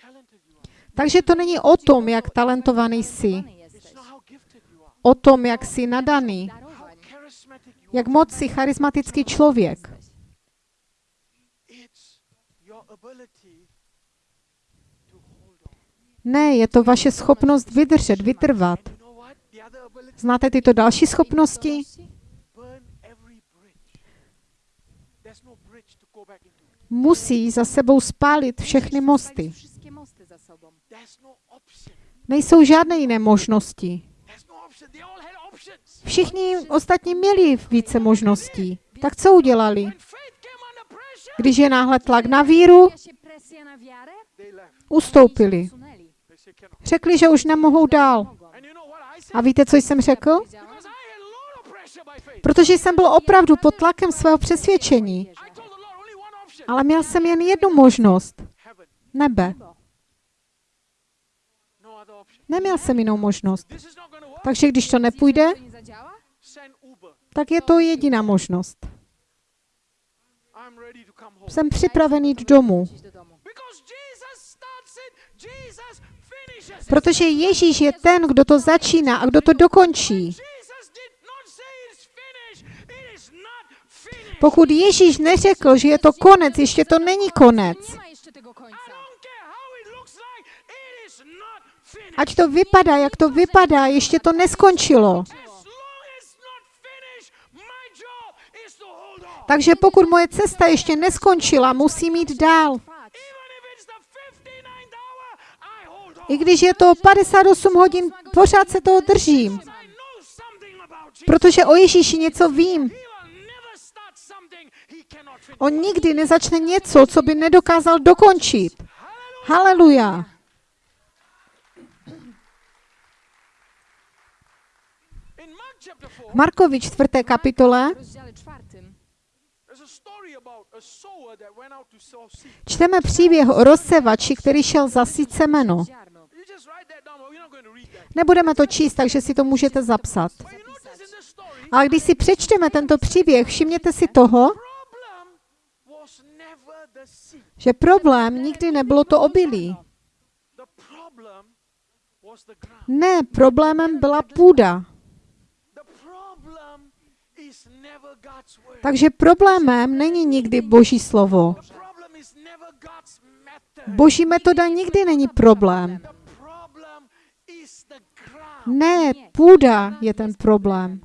talented you are. Takže to není o tom, jak talentovaný jsi, o tom, jak jsi nadaný, jak moc jsi charismatický člověk. Ne, je to vaše schopnost vydržet, vytrvat. Znáte tyto další schopnosti? Musí za sebou spálit všechny mosty. Nejsou žádné jiné možnosti. No. Všichni ostatní měli více možností. Tak co udělali? Když je náhle tlak na víru, ustoupili. Řekli, že už nemohou dál. A víte, co jsem řekl? Protože jsem byl opravdu pod tlakem svého přesvědčení. I told the Lord only one option. Ale měl jsem jen jednu možnost. Nebe. Neměl jsem jinou možnost. Takže když to nepůjde, tak je to jediná možnost. Jsem připraven jít domů. Protože Ježíš je ten, kdo to začíná a kdo to dokončí. Jesus did not say it's finished. It is not finished. Pokud Ježíš neřekl, že je to konec, ještě to není konec. Ať to vypadá, jak to vypadá, ještě to neskončilo. Takže pokud moje cesta ještě neskončila, musím jít dál. Trwać. Even if it's the 59th hour, I když je to 58 hodin, pořád se toho držím. Protože o Ježíši něco vím. On nikdy nezačne něco, co by nedokázal dokončit. Haleluja. In Mark chapter 4, V Markovi 4. kapitole a a čteme příběh o rozsevači, který šel zasít semeno. Nebudeme to číst, takže si to můžete zapsat. Ale když si přečteme tento příběh, všimněte si toho, problem was never the seed. Že problém nikdy nebylo to obilí. Ne, problémem byla půda. Takže problémem není nikdy Boží slovo. Boží metoda nikdy není problém. Ne, půda je ten problém.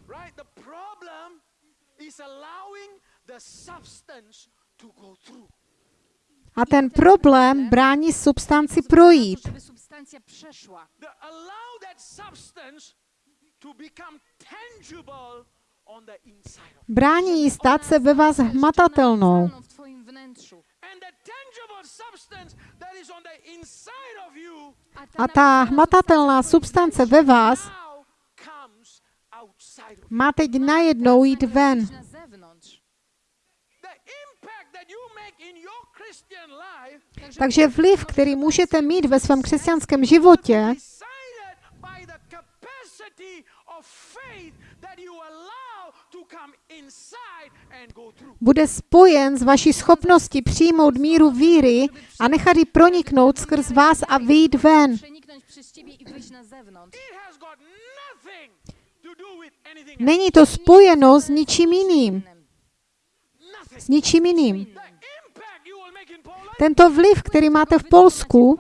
A ten problém brání substanci projít. Brání jí stát se ve vás hmatatelnou. A ta hmatatelná substance ve vás má teď najednou jít ven. na zewnątrz. The impact that you make in your Christian life Takže vliv, který můžete mít ve svém křesťanském životě, bude spojen s vaší schopností přijmout míru víry a nechat ji proniknout skrz vás a vyjít ven. Není to spojeno s ničím jiným. S ničím jiným. Tento vliv, který máte v Polsku,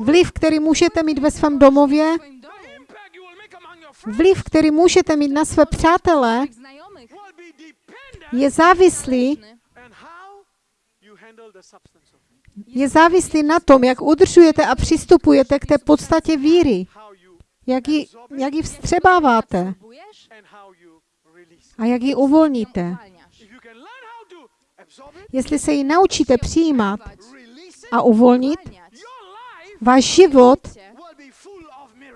vliv, který můžete mít ve svém domově, vliv, který můžete mít na své přátele, je závislý, je závislý na tom, jak udržujete a přistupujete k té podstatě víry, jak ji, jak ji vstřebáváte a jak ji uvolníte. Uwalniasz. If you can learn how to absorb it, Jestli se ji naučíte přijímat a uvolnit, váš život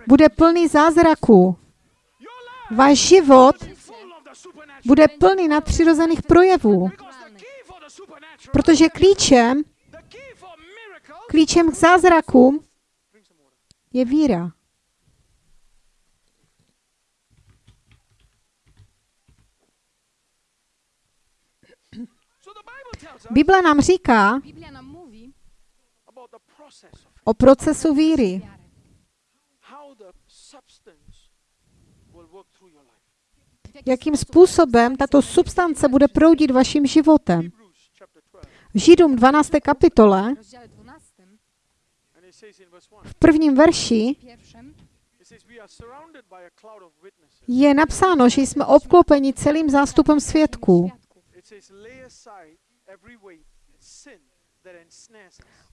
bude plný zázraků. Váš život bude plný nadpřirozených projevů, protože klíčem, klíčem k zázrakům je víra. So the Bible nám říká o procesu víry, jakým způsobem tato substance bude proudit vaším životem. Hebrews chapter 12, V Židům 12. kapitole w rozdziale 12 and it says in verse 1, V prvním verši je napsáno, že jsme obklopeni celým zástupem svědků.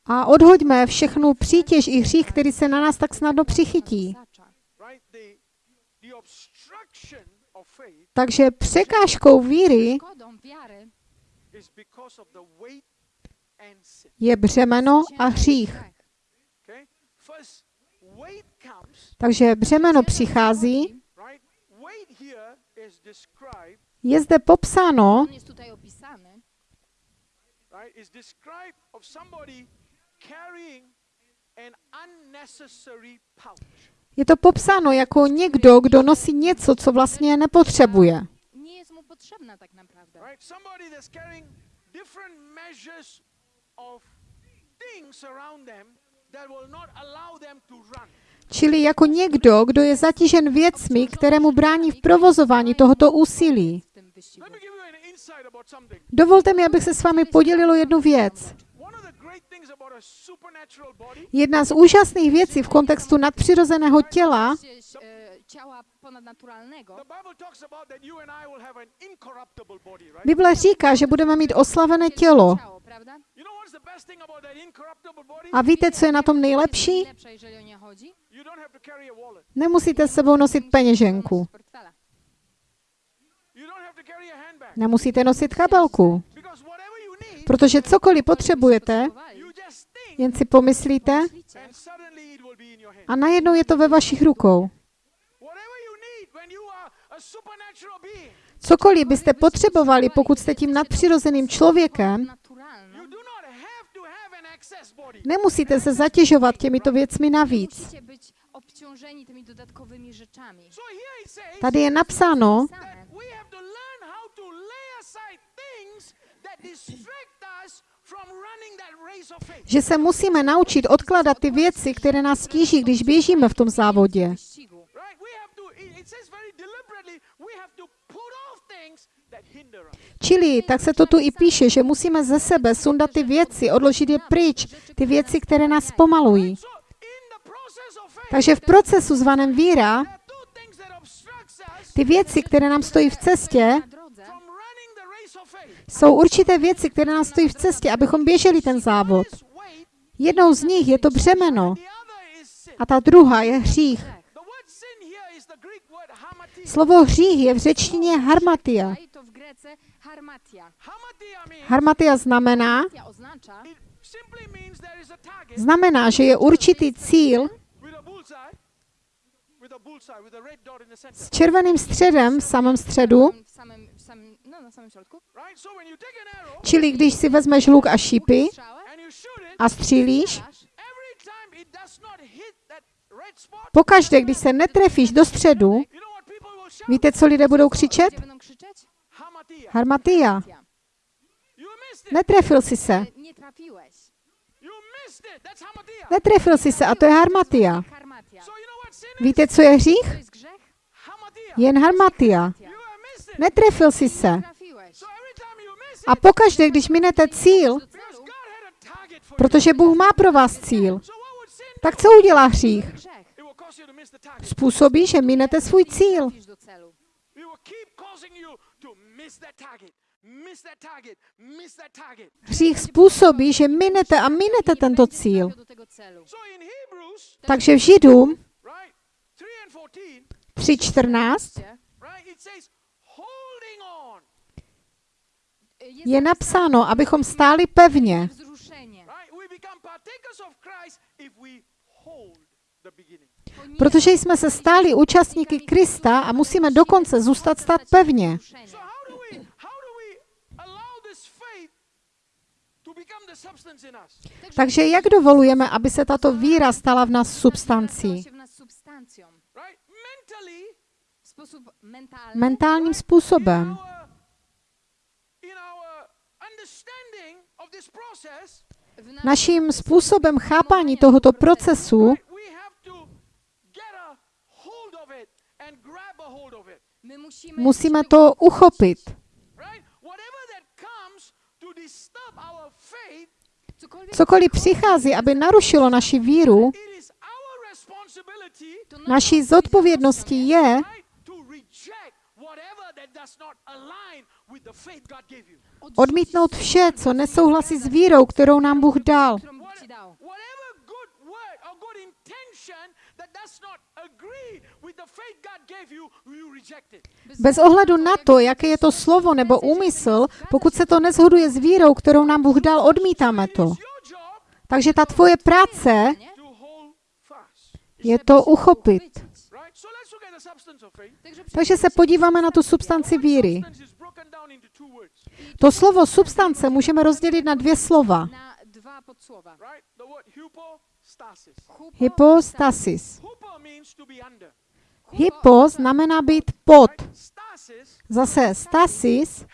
A odhoďme všechnu přítěž i hřích, který se na nás tak snadno přichytí. Takže překážkou víry je břemeno a hřích. Takže břemeno přichází. Je zde popsáno, On jest tutaj opisany. Right? Is described of somebody carrying an unnecessary pouch. je to popsáno jako někdo, kdo nosí něco, co vlastně nepotřebuje. Nie jest mu potrzebna tak naprawdę. Right? Somebody that's carrying different measures of things around them that will not allow them to run. Čili jako někdo, kdo je zatížen věcmi, které mu brání v provozování tohoto úsilí. W tym wyścigu. Let me give you an insight about something. Dovolte mi, abych se s vámi podělil o jednu věc. One of the great things about a supernatural body Jedna z úžasných věcí v kontextu nadpřirozeného těla e, Bible talks about that you and I will have an incorruptible body, right? Bible říká, že budeme mít oslavené tělo. A víte, co je na tom nejlepší? Nemusíte s sebou nosit peněženku. Portfela. You don't have to carry a handbag. Nemusíte nosit kabelku. Protože cokoliv potřebujete, jen si pomyslíte a najednou je to ve vašich rukou. Cokoliv byste potřebovali, pokud jste tím nadpřirozeným člověkem, nemusíte se zatěžovat těmito věcmi navíc. Tady je napsáno, that we have to learn how to lay aside things that distract us from running that race of faith. Že se musíme naučit odkladat ty věci, které nás stíží, když běžíme v tom závodě. Čili, tak se to tu i píše, že musíme ze sebe sundat ty věci, odložit je pryč, ty věci, které nás pomalují. Takže v procesu zvaném víra, ty věci, které nám stojí v cestě, Na drodze from running the race of faith. Jsou určité věci, které nám stojí v cestě, abychom běželi ten závod. Jednou z nich je to břemeno a ta druhá je hřích. Slovo hřích je v řečtině harmatia. Harmatia. Znamená, znamená, že je určitý cíl s červeným středem v samém středu, na an arrow čili když si vezmeš luk a šípy a střílíš, pokaždé, když se netrefíš do středu, víte, co lidé budou křičet? Harmatia. Netrefil si se. Netrefil si se a to je harmatia. Víte, co je hřích? Jen harmatia. Netrefil si se. Nie trafiłeś. So every time you miss it, A pokaždé, když minete cíl, protože Bůh má pro vás cíl, tak co udělá hřích? Způsobí, že minete svůj cíl. Hřích způsobí, že minete a minete tento cíl. Takže v Židům right, 3 and 14, 3.14 right, it says holding on, Jest je napsáno, abychom stáli pevně, protože jsme se stáli účastníky Krista a musíme dokonce zůstat stát pevně. Takže jak dovolujeme, aby se tato víra stala v nás substancí? się w nas substancją. Right? Mentally, W sposób mentalny. Mentálním způsobem. in our, in our understanding of this process, w nas- Naším způsobem chápání tohoto procesu musíme to uchopit. Cokoliv přichází, aby narušilo naši víru, naší zodpovědností je odmítnout vše, co nesouhlasí s vírou, kterou nám Bůh dal. Bez ohledu na to, jaké je to slovo nebo úmysl, pokud se to nezhoduje s vírou, kterou nám Bůh dal, odmítáme to. Takže ta tvoje práce je to uchopit. Takže se podíváme na tu substanci víry. To slovo substance můžeme rozdělit na dvě slova. Hypostasis. Hypo znamená být pod. Zase stasis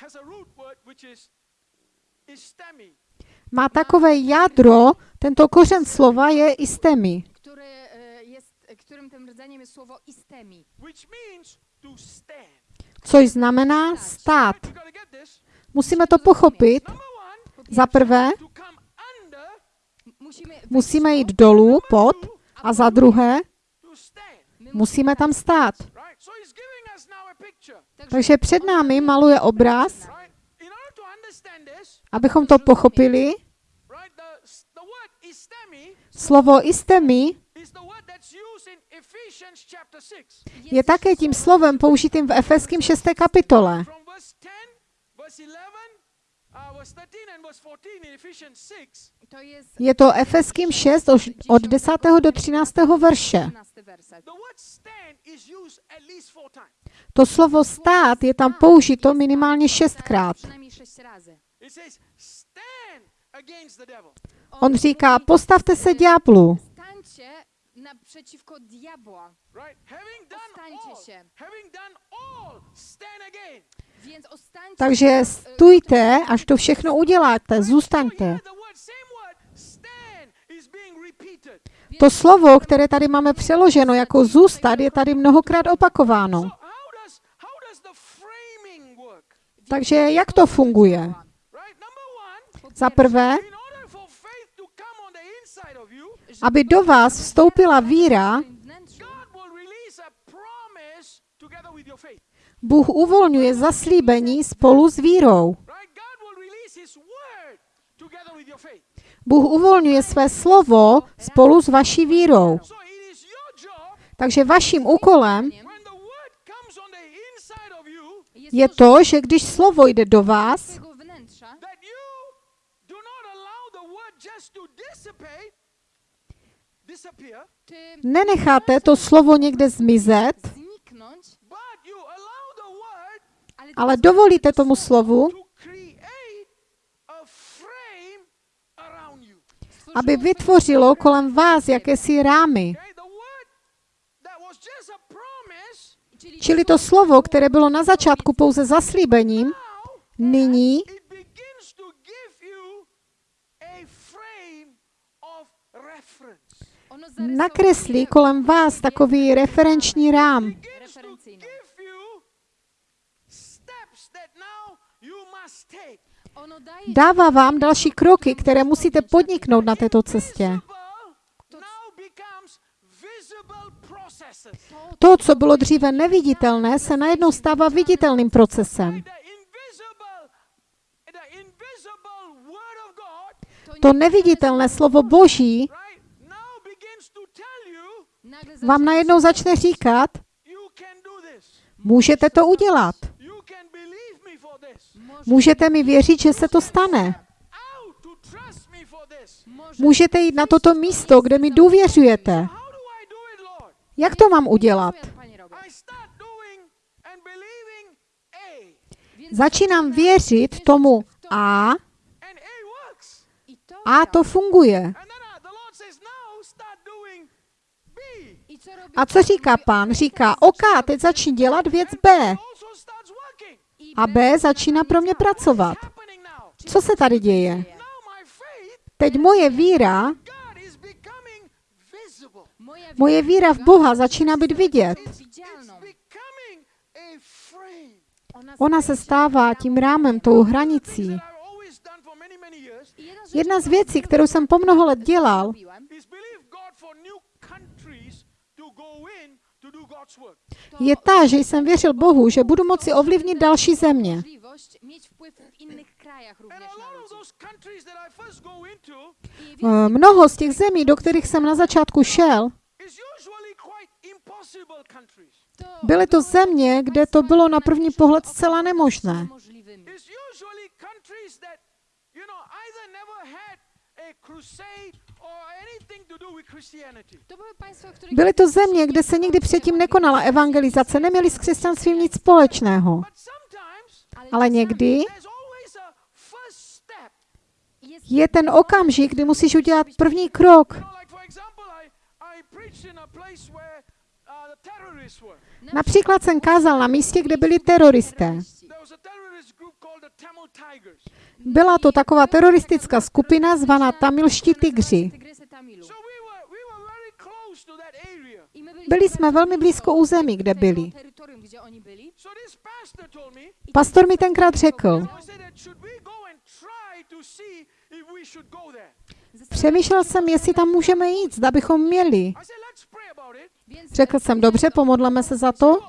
má takové jádro, tento kořen slova je istemi, e, jest, którym tym rdzeniem jest słowo istemi. which means to stand. Což znamená stát. Musíme to pochopit. Za prvé, musíme jít dolů, pod, a za druhé, musíme tam stát. Takže před námi maluje obraz, abychom to pochopili. Slovo istemi is the word that's used in Ephesians chapter 6. je také tím slovem použitým v Efeským 6. kapitole. From verse 10, verse 11, uh, verse 13 and verse 14 in Ephesians 6, To jest Je to Efeským 6 už od 10. do 13. verše. 13 werset. the word stand is used at least four times. To slovo stát je tam použito minimálně šestkrát. On říká, postavte se ďáblu. Stańcie naprzeciwko diabła. Right? Having done all, się. having done all, stand again. Więc ostańcie Takže stůjte, až to všechno uděláte, zůstaňte. To slovo, které tady máme přeloženo jako zůstat, je tady mnohokrát opakováno. Takže jak to funguje? Za prvé, in order for faith to come on the inside of you, aby do vás vstoupila víra. Bůh uvolňuje zaslíbení spolu s vírou. Bůh uvolňuje své slovo spolu s vaší vírou. Takže vaším úkolem je to, že když slovo jde do vás, twojego wnętrza, that you do not allow the word just to dissipate, disappear, ty nenecháte to slovo někde zmizet, ale, dovolíte tomu slovu, aby vytvořilo kolem vás jakési rámy. Čili to slovo, které bylo na začátku pouze zaslíbením, nyní it begins to give you a frame of reference. ono zarysowuje nakreslí kolem vás takový referenční rám. Dává vám další kroky, které musíte podniknout na této cestě. To, co bylo dříve neviditelné, se najednou stává viditelným procesem. To neviditelné slovo Boží right, now begins to tell you nagle vám najednou začne říkat, můžete to udělat. Můžete mi věřit, že se to stane. Můžete jít na toto místo, kde mi důvěřujete. Jak to mám udělat? Začínám věřit tomu A a to funguje. And then uh, the Lord says, now start doing B. I co robi A co říká pán? Říká, OK, teď začni dělat věc B. A B začíná pro mě pracovat. Co se tady děje? Teď moje víra, moje víra v Boha začíná být vidět. Ona se stává tím rámem, tou hranicí. Jedna z věcí, kterou jsem po mnoho let dělal, robiłem, is believe God for new countries to go in to do God's work. to je ta, že jsem věřil Bohu, že budu moci ovlivnit další země. Eh, Mnoho z těch zemí, do kterých jsem na začátku šel, byly to země, kde to bylo na první pohled zcela nemožné. Byly to země, kde se nikdy předtím nekonala evangelizace, neměli s křesťanstvím nic společného. Ale někdy je ten okamžik, kdy musíš udělat první krok. Uh. Například jsem kázal na místě, kde byli teroristé. Byla to taková teroristická skupina zvaná Tamilští tygři. Byli jsme velmi blízko území, kde byli. pastor mi tenkrát řekl, přemýšlel jsem, jestli tam můžeme jít, zda bychom měli. Řekl jsem, dobře, pomodleme se za to.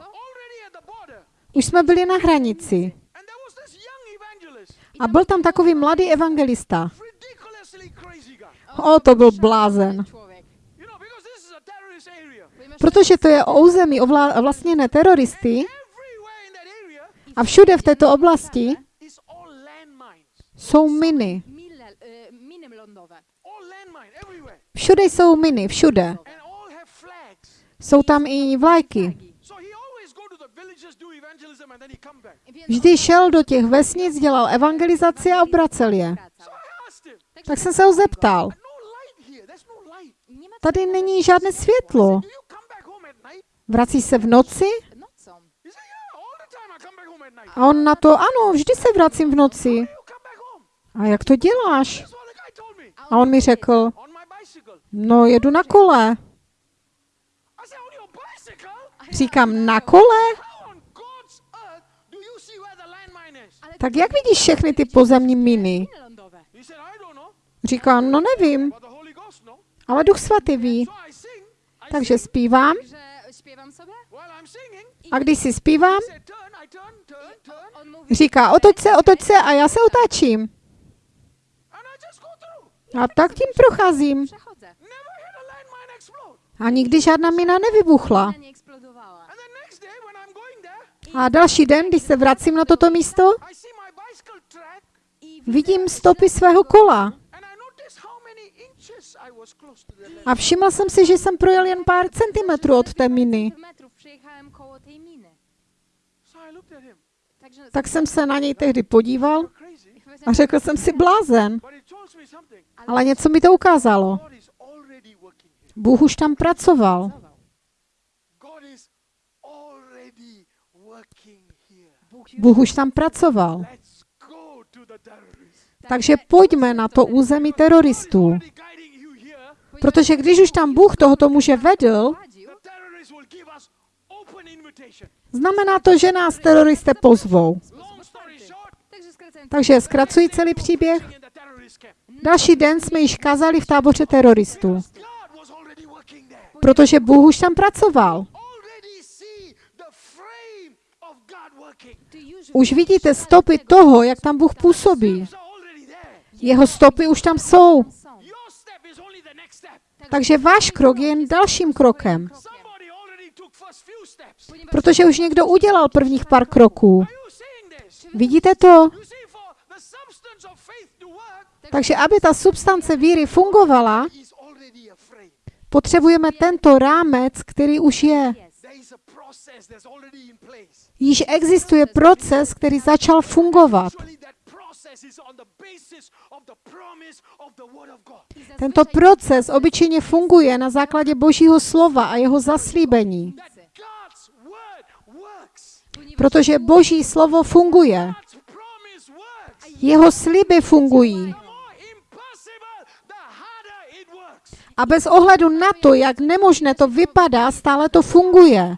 Už jsme byli na hranici. And there was this young evangelist, A byl tam takový mladý evangelista. O, to byl blázen. Protože to je území vlastněné teroristy a všude v této oblasti jsou miny. Všude jsou miny, všude. Jsou tam i vlajky. Vždy šel do těch vesnic, dělal evangelizaci a obracel je. Tak jsem se ho zeptal. Tady není žádné světlo. Vrací se v noci? A on na to, ano, vždy se vracím v noci. A jak to děláš? A on mi řekl, no jedu na kole. Říkám, na kole? Tak jak vidíš všechny ty pozemní miny? Říkám, no nevím, ale Duch Svatý ví. Takže zpívám a když si zpívám, říká, otoč se, otoč se a já se otáčím. A tak tím procházím. a nikdy žádná mina nevybuchla. A další den, když se vracím na toto místo, I see my bicycle track I vidím stopy svého kola. A všiml jsem si, že jsem projel jen pár centimetrů od té miny. Tak jsem se na něj tehdy podíval a řekl jsem si blázen. Ale něco mi to ukázalo. Bůh už tam pracoval. Bůh už tam pracoval. Let's go to the terrorists. Takže pojďme na to území teroristů. Protože když už tam Bůh tohoto muže vedl, znamená to, že nás teroristé pozvou. Takže zkracuji celý příběh. Další den jsme již kázali v táboře teroristů, protože Bůh už tam pracoval. Už vidíte stopy toho, jak tam Bůh působí. Steps are already there. Jeho stopy už tam jsou. Takže váš krok je jen dalším krokem, protože už někdo udělal prvních pár kroků. Vidíte to? Takže aby ta substance víry fungovala, potřebujeme tento rámec, který už je. Již existuje proces, který začal fungovat. Tento proces obyčejně funguje na základě Božího slova a jeho zaslíbení, protože Boží slovo funguje. Jeho sliby fungují. A bez ohledu na to, jak nemožné to vypadá, stále to funguje.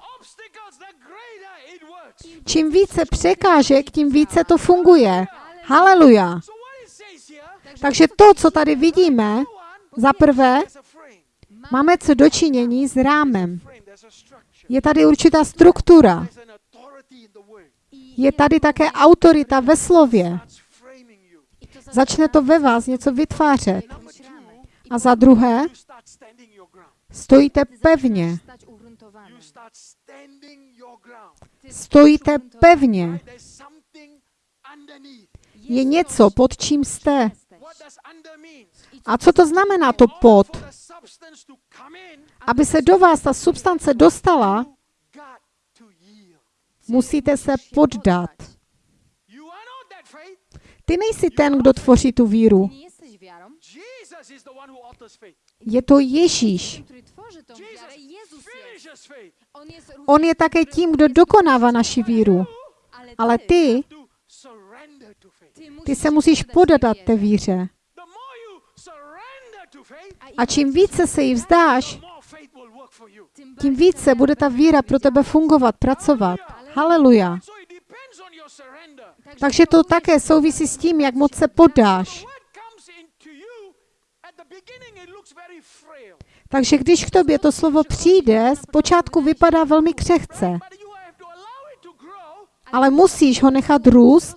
Čím více překážek, tím více to funguje. Haleluja. So what it says here Takže to, co tady vidíme, za prvé, máme co dočinění s rámem. Je tady určitá struktura. Je tady také autorita ve slově. Začne to ve vás něco vytvářet. A za druhé, stojíte pevně. Stojíte pevně. Je něco, pod čím jste. Jesteś. What does under mean? A co to znamená to in, Aby se do vás ta substance dostala, musíte se poddat. Ty nejsi ten, kdo tvoří tu víru. Je to Ježíš. On je také tím, kdo dokonává naši víru. ale ty, ty se musíš podat té víře. The more you surrender to faith, A čím více se jí vzdáš, tím více bude ta víra pro tebe fungovat, pracovat. Haleluja. Takže to také souvisí s tím, jak moc se podáš. Takže když k tobě to slovo přijde, zpočátku vypadá velmi křehce, ale musíš ho nechat růst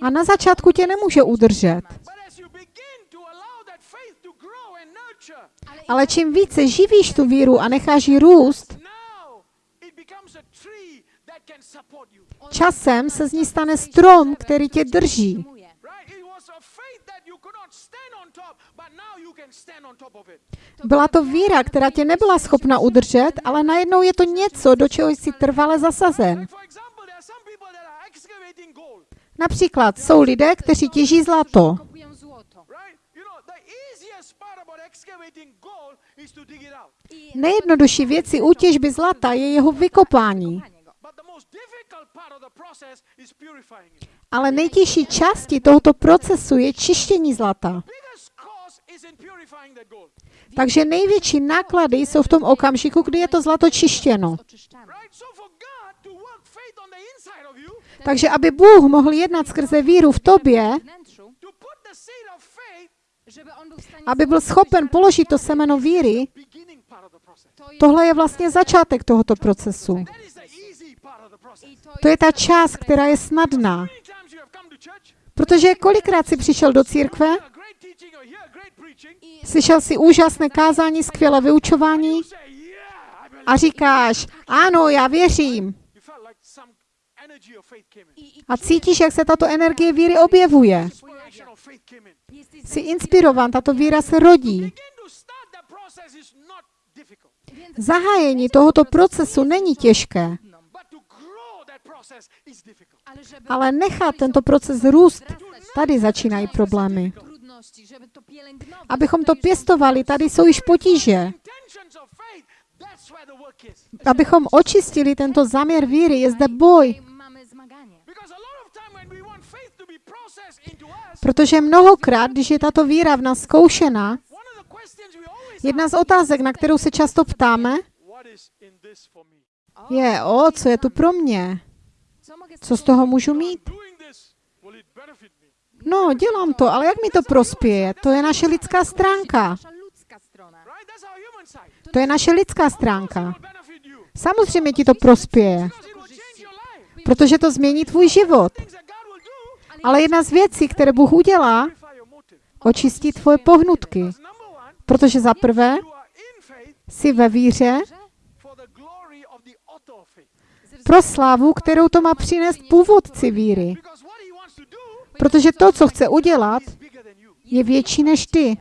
a na začátku tě nemůže udržet. But as you begin to allow that faith to grow and nurture, Ale čím více živíš tu víru a necháš ji růst, časem se z ní stane strom, který tě drží. Byla to víra, která tě nebyla schopna udržet, ale najednou je to něco, do čeho jsi trvale zasazen. Například jsou lidé, kteří těží zlato. Kopują złoto. Right? You know, the easiest part about excavating gold is to dig it out. I Nejjednodušší věci u těžby zlata je jeho vykopání. kopanie go. But the most difficult part of the process is purifying it. Ale nejtěžší části tohoto procesu je čištění zlata. Takže největší náklady jsou v tom okamžiku, kdy je to zlato čištěno. Takže aby Bůh mohl jednat skrze víru v tobě, Wnętrzu, to put the seed of faith, żeby on był w stanie aby byl schopen položit to semeno víry, tohle je vlastně začátek tohoto procesu. To je ta část, která je snadná. Protože kolikrát jsi přišel do církve, slyšel si úžasné kázání, skvělé vyučování a říkáš, ano, já věřím. A cítíš, jak se tato energie víry objevuje. Jsi inspirován, tato víra se rodí. Zahájení tohoto procesu není těžké. Ale nechat tento proces růst, tady začínají problémy. Abychom to pěstovali, tady jsou již potíže. Abychom očistili tento záměr víry, je zde boj. Tutaj mamy zmaganie. Because a lot of time when we want faith to be processed into us, Protože mnohokrát, když je tato víra v nás zkoušena, jedna z otázek, na kterou se často ptáme, je, o, co je tu pro mě? Co z toho můžu mít? No, dělám to, ale jak mi to prospěje? To je naše lidská stránka. To je naše lidská stránka. Samozřejmě ti to prospěje, protože to změní tvůj život. Things that God will do, Ale jedna z věcí, které Bůh udělá, očistí tvoje pohnutky. Protože za prvé jsi ve víře pro slávu, kterou to má přinést původci víry. Protože to, co chce udělat, je větší než ty.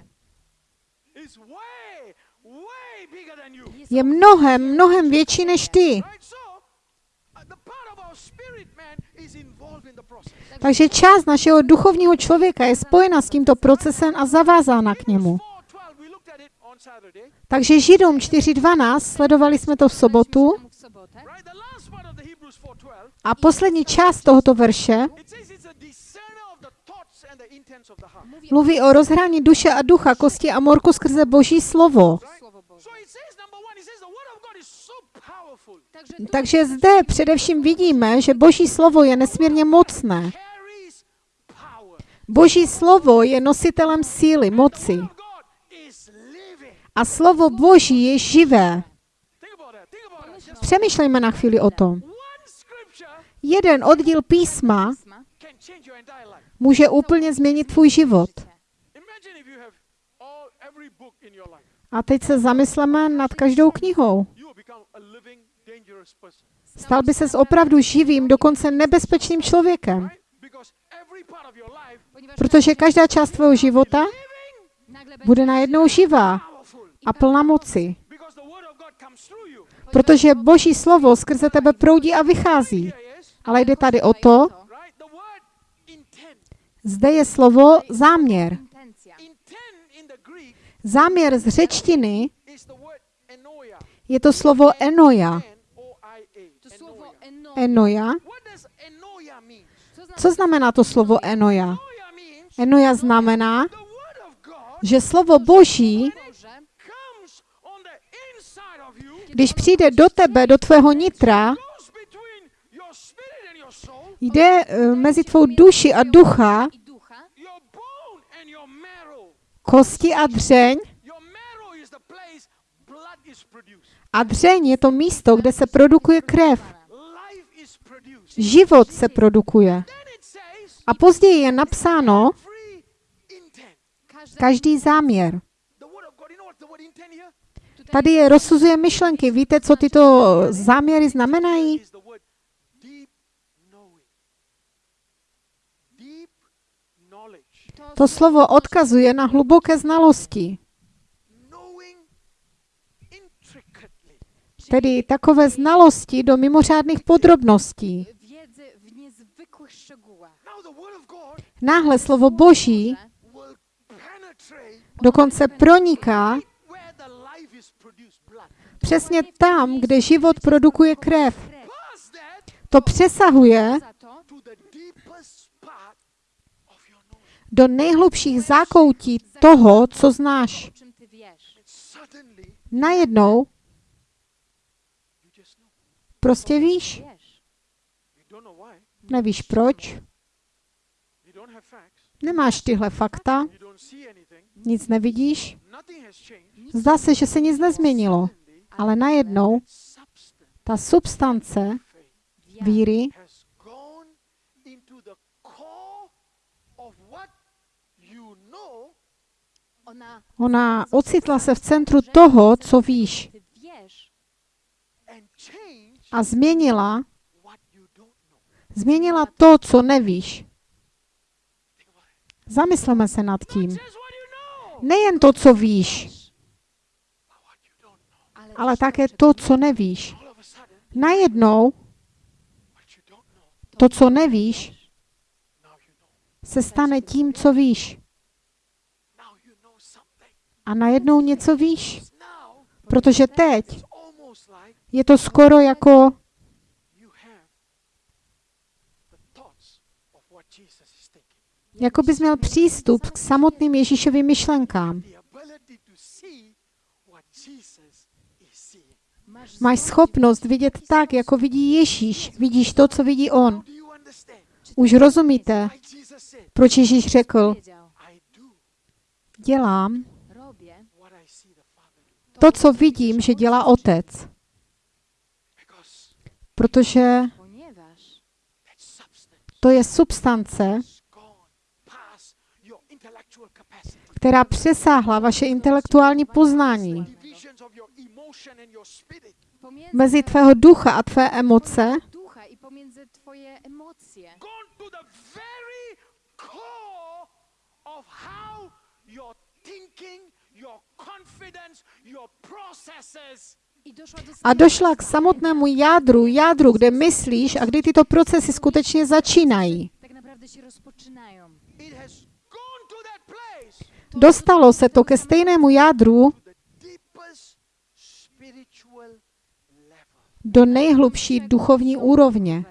Je mnohem, mnohem větší než ty. Right? So, uh, the part of our spirit man is involved in the process. Takže část našeho duchovního člověka je spojena s tímto procesem a zavázána k němu. 4:12 we looked at it on Saturday. Takže Židům 4.12, sledovali jsme to v sobotu, temu w sobotę. Right? The last part of the Hebrews 4:12, a poslední část tohoto verše mluví o rozhrání duše a ducha, kosti a morku skrze Boží slovo. Takže zde především vidíme, že Boží slovo je nesmírně mocné. Boží slovo je nositelem síly, moci. A slovo Boží je živé. Přemýšlejme na chvíli o tom. Jeden oddíl písma může úplně změnit tvůj život. A teď se zamysleme nad každou knihou. Stal by ses opravdu živým, dokonce nebezpečným člověkem. Protože každá část tvého života bude najednou živá a plná moci. Protože Boží slovo skrze tebe proudí a vychází. Ale jde tady o to, zde je slovo záměr. Záměr z řečtiny je to slovo enoja. Enoja. Co znamená to slovo enoja? Enoja znamená, že slovo Boží, když přijde do tebe, do tvého nitra, jde eh, mezi tvou duši a ducha, kosti a dřeň. A dřeň je to místo, kde se produkuje krev. Život se produkuje. A později je napsáno každý záměr. Tady je rozsuzuje myšlenky. Víte, co tyto záměry znamenají? To slovo odkazuje na hluboké znalosti, tedy takové znalosti do mimořádných podrobností. wiedzy w niezwykłych szczegółach. Now the word of God Náhle slovo Boží dokonce proniká přesně tam, kde život produkuje krev. To přesahuje do nejhlubších zákoutí toho, co znáš. Najednou prostě víš. Nevíš proč, You don't have facts. Nemáš tyhle fakta, nic nevidíš. Zdá se, že se nic nezměnilo, ale najednou ta substance víry Ona ocitla se v centru toho, co víš a změnila, změnila to, co nevíš. Zamysleme se nad tím. Nejen to, co víš, ale, také to, co nevíš. Najednou to, co nevíš, se stane tím, co víš. A najednou něco víš. Protože teď je to skoro jako you have the thoughts of what Jesus is thinking. Jako bys měl přístup k samotným Ježíšovým myšlenkám. Máš schopnost vidět tak, jako vidí Ježíš. Vidíš to, co vidí on. Už rozumíte, proč Ježíš řekl, dělám to, co vidím, že dělá otec. Protože to je substance, která přesáhla vaše intelektuální poznání. Mezi tvého ducha a tvé emoce a došla k samotnému jádru, jádru, kde myslíš a kdy tyto procesy skutečně začínají. tak naprawdę się rozpoczynają. it has gone to that place Dostalo se to ke stejnému jádru do nejhlubší duchovní úrovně.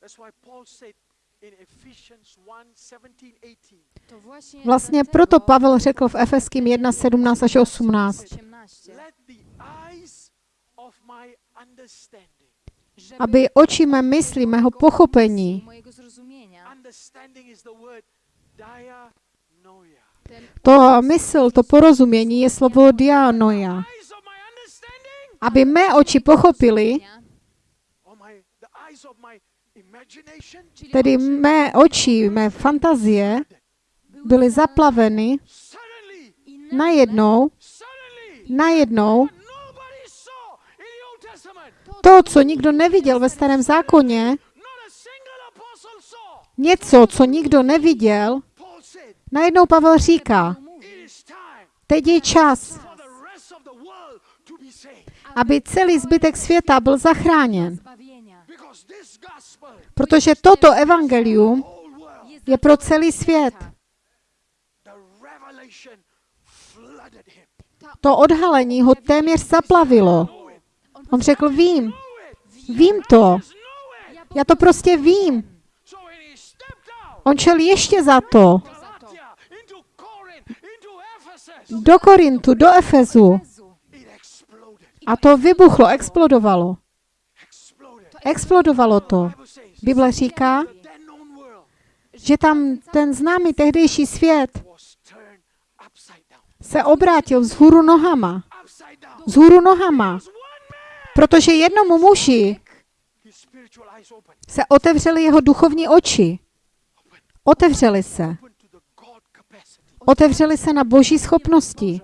That's why Paul said in Ephesians 1 17 18 To właśnie Vlastně proto Pavel řekl v Efeským 1, 17 až 18. 18, Let the eyes of my understanding. żeby Aby oči mé mysli, mého pochopení, mojego zrozumienia Understanding is the word Dianoia. To mysl, to porozumění je slovo understanding Aby mé oči pochopili, tedy mé oči, mé fantazie, byly zaplaveny najednou, najednou to, co nikdo neviděl ve starém zákoně, něco, co nikdo neviděl, najednou Pavel říká, teď je čas, aby celý zbytek světa byl zachráněn. Protože toto evangelium je pro celý svět. To odhalení ho téměř zaplavilo. On řekl, vím, vím to, já to prostě vím. On šel ještě za to, Galatia, into Corinth, into Ephesus, do Korintu, do Efezu. A to vybuchlo, explodovalo. Explodovalo to. Bible říká, že tam ten známý tehdejší svět se obrátil vzhůru nohama. Vzhůru nohama. Protože jednomu muži se otevřely jeho duchovní oči. Otevřely se. Open to the God Otevřely se na boží schopnosti,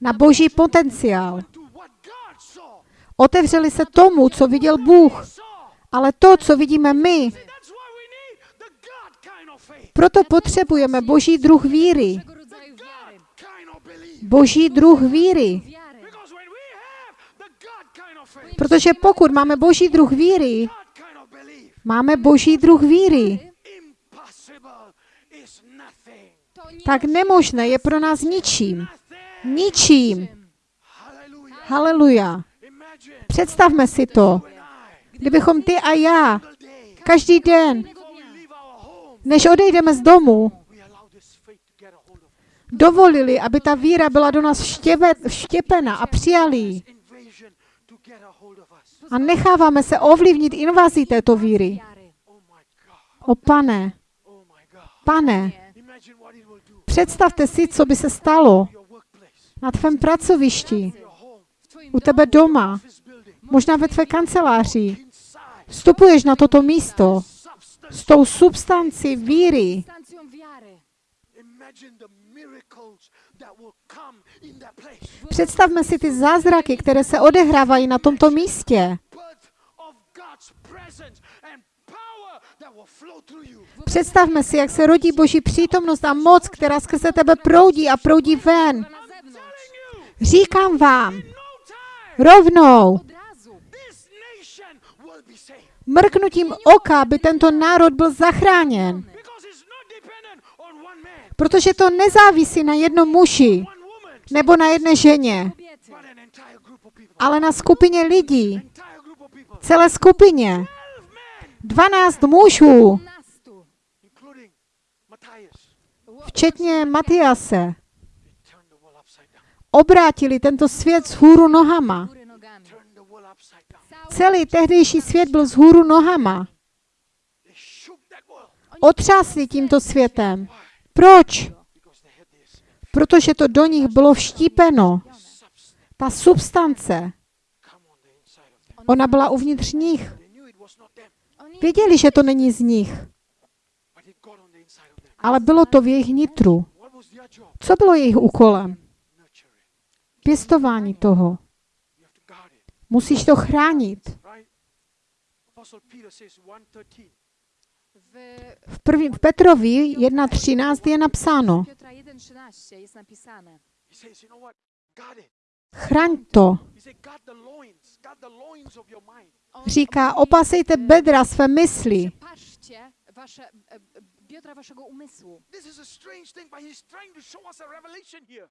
na boží potenciál. Otevřely se tomu, co viděl Bůh. Ale to, co vidíme my, proto potřebujeme boží druh víry. Boží druh víry. Protože pokud máme boží druh víry, máme boží druh víry, impossible is nothing. To nie tak nemožné je pro nás ničím. Ničím. Haleluja. Představme si to. Kdybychom ty a já každý den, než odejdeme z domu, dovolili, aby ta víra byla do nás vštěpe, vštěpena a přijali a necháváme se ovlivnit invazí této víry. O pane, pane, Imagine what it will do představte si, co by se stalo na tvém pracovišti, u tebe doma, možná ve tvé kanceláři. Vstupuješ na toto místo s tou substancí víry. Představme si ty zázraky, které se odehrávají na tomto místě. Představme si, jak se rodí Boží přítomnost a moc, která skrze tebe proudí a proudí ven. Říkám vám, no rovnou, mrknutím oka, by tento národ byl zachráněn. Protože to nezávisí na jednom muži nebo na jedné ženě, ale na skupině lidí, celé skupině. 12 men, 12 mužů, včetně Matiase, obrátili tento svět z hůru nohama. Celý tehdejší svět byl z hůru nohama. Otřásli tímto světem. Proč? Protože to do nich bylo vštípeno. Ta substance, ona byla uvnitř nich. Věděli, že to není z nich, but it got on the inside of them. Ale bylo to v jejich nitru. Co bylo jejich úkolem? Pěstování toho. Musíš to chránit. right? Apostle Peter says 113. w V, první, v Petrovi 1.13 je napsáno, Piotra 1,13 jest napisane. He says, you know what? Guard it. chraň to. Říká, opasejte bedra své mysli. Patrzcie wasze, biodra waszego umysłu. This is a strange thing, but he's trying to show us a revelation here.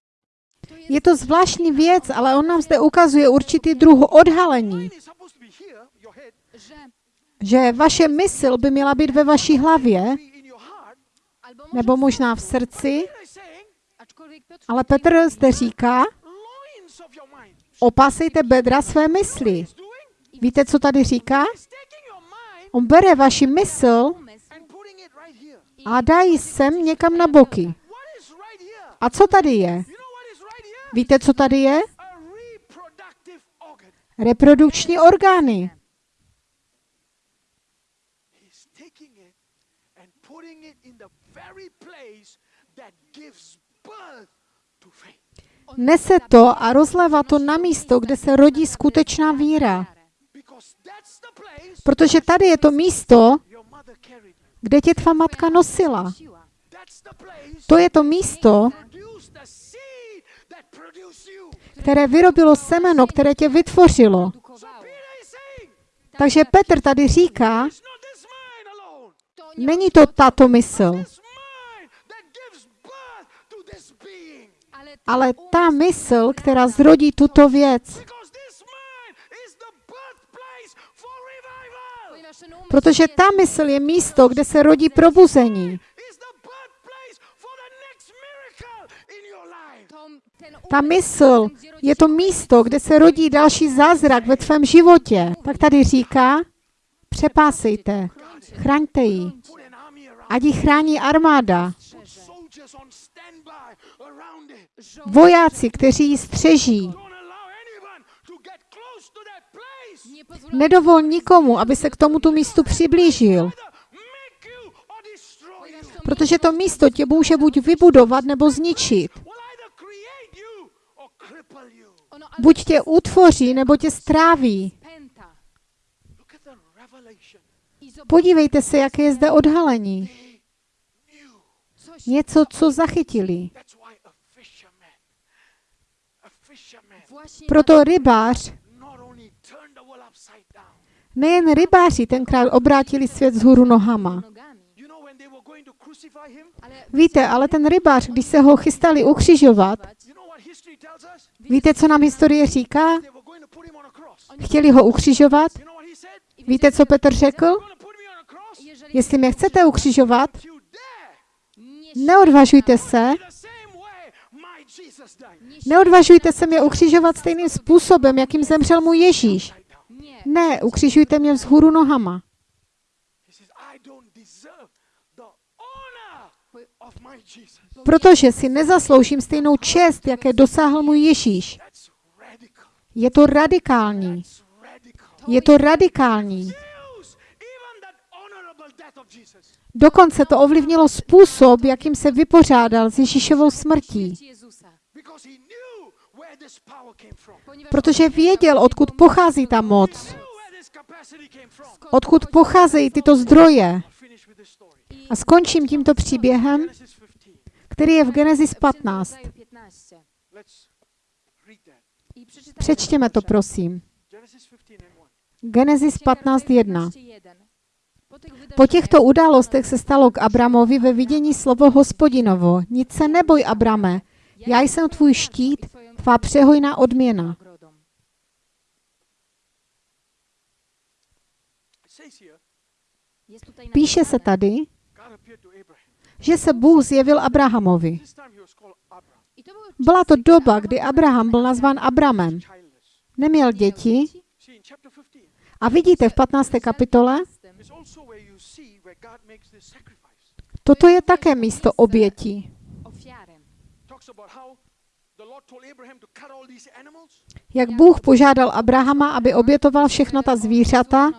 To jest Je to zvláštní věc, ale on nám zde ukazuje určitý druh odhalení, že vaše mysl by měla být ve vaší hlavě, nebo možná v srdci, ale Petr zde říká, opasejte bedra své mysli. Víte, co tady říká? On bere vaši mysl umysł and putting it right here. A dají sem někam na boky. A co tady je? Víte, co tady je? Reprodukční orgány. Nese to a rozlévá to na místo, kde se rodí skutečná víra. Protože tady je to místo, kde tě tvá matka nosila. To je to místo, které vyrobilo semeno, které tě vytvořilo. Takže Petr tady říká, není to tato mysl, ale ta mysl, která zrodí tuto věc. Protože ta mysl je místo, kde se rodí probuzení. Ta mysl je to místo, kde se rodí další zázrak ve tvém životě. Tak tady říká, přepásejte, chraňte ji, ať ji chrání armáda, vojáci, kteří ji střeží. Don't allow anyone to get close to that place. Nedovol nikomu, aby se k tomuto místu přiblížil, protože to místo tě může buď vybudovat nebo zničit. Buď tě utvoří, nebo tě stráví. Podívejte se, jaké je zde odhalení. Něco, co zachytili. Proto rybář, not only turned the world upside down. Nejen rybáři tenkrát obrátili svět z hůru nohama. Víte, ale ten rybář, když se ho chystali ukřižovat, víte, co nám historie říká? Chtěli ho ukřižovat. Víte, co Petr řekl? Jestli mě chcete ukřižovat, neodvažujte se, neodvažujte se mě ukřižovat stejným způsobem, jakým zemřel můj Ježíš. Ne, ukřižujte mě vzhůru nohama. Protože si nezasloužím stejnou čest, jaké dosáhl můj Ježíš. Je to radikální. Je to radikální. Dokonce to ovlivnilo způsob, jakým se vypořádal s Ježíšovou smrtí. Protože věděl, odkud pochází ta moc, odkud pocházejí tyto zdroje. A skončím tímto příběhem, Genesis 15. který je v Genesis 15. Let's read that. Přečtěme to, prosím. Genesis 15 and 1. Genesis 15.1. Po těchto událostech se stalo k Abramovi ve vidění slovo hospodinovo. Nic se neboj, Abrame, já jsem tvůj štít, tvá přehojná odměna. Píše se tady, že se Bůh zjevil Abrahamovi. Byla to doba, kdy Abraham byl nazván Abramem. Neměl děti See, in chapter 15, a vidíte v 15. kapitole, toto je také místo obětí. Talks about how the Lord told Abraham to cut all these animals. Jak Bůh požádal Abrahama, aby obětoval všechna ta zvířata?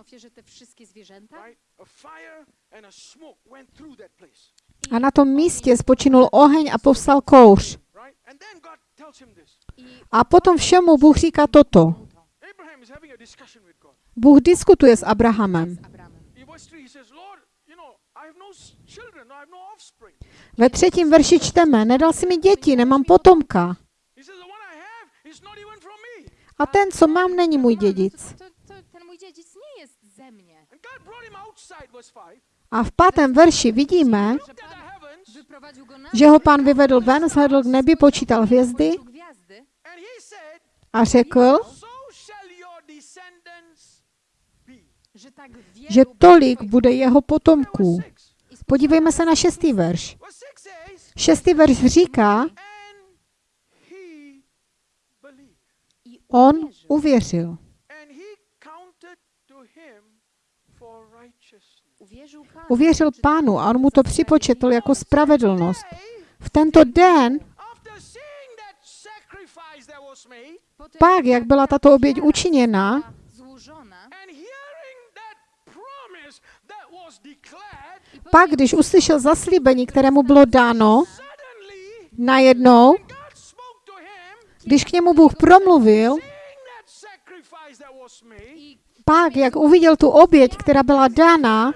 A na tom místě spočinul oheň a povstal kouř. A potom všemu Bůh říká toto. Bůh diskutuje s Abrahamem. In verse 3, he says, Lord, you know, I have no no. Ve třetím verši čteme, nedal si mi děti, nemám potomka. He says, the one I have is not even from me. A ten, co mám, není můj dědic. Ten můj dědic nie jest ze mnie. And God brought him outside, verse 5, A v pátém verši vidíme, že ho pán vyvedl ven, zhledl k nebi, počítal hvězdy a řekl, že tolik bude jeho potomků. Verse 6. Podívejme se na šestý verš. Verse 6 says, Šestý verš říká, and he believed. i on uwierzył. uvěřil. And he counted to him for righteousness. Uwierzył Panu. Uvěřil pánu a on mu to připočetl jako spravedlnost. V tento den, pak, jak byla tato oběť učiněna, pak, když uslyšel zaslíbení, kterému bylo dáno, najednou, God spoke to him, když k němu Bůh promluvil, pak, jak uviděl tu oběť, která byla dána,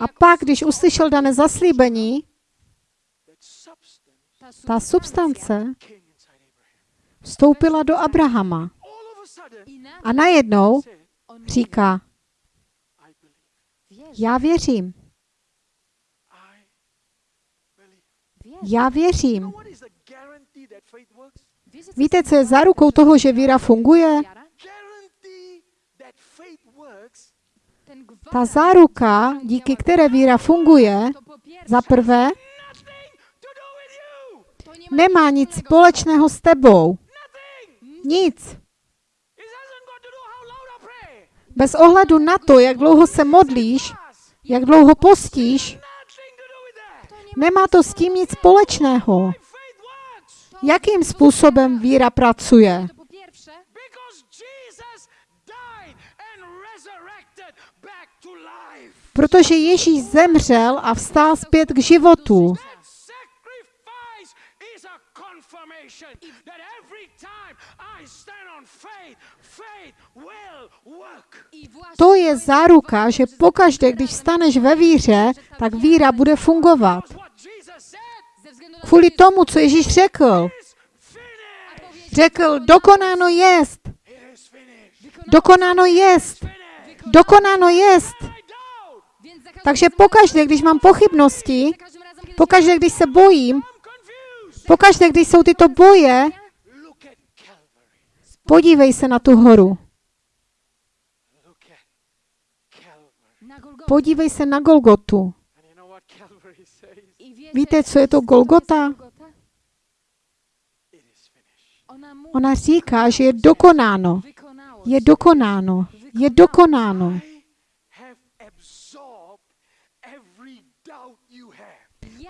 a pak, když uslyšel dané zaslíbení, ta substance vstoupila do Abrahama. A najednou říká, já věřím, já věřím. You know what is the guarantee that faith works? Wiecie, co Víte, co je zárukou toho, že víra funguje? Ta záruka, díky které víra funguje, za prvé, nemá nic společného s tebou. Nic. Bez ohledu na to, jak dlouho se modlíš, jak dlouho postíš, nemá to s tím nic společného. Jakým způsobem víra pracuje? Protože Ježíš zemřel a vstál zpět k životu. Właśnie To je záruka, že pokaždé, když staneš ve víře, tak víra bude fungovat. Kvůli tomu, co Ježíš řekl. Řekl, dokonáno jest. Dokonáno jest. Dokonáno jest. Takže pokaždé, když mám pochybnosti, pokaždé, když se bojím, pokaždé, když jsou tyto boje, podívej se na tu horu. Podívej se na Golgotu. And you know what Calvary says? i wiecie, Víte, co je to Golgota? Ona říká, že je dokonáno. Je dokonáno. Je dokonáno.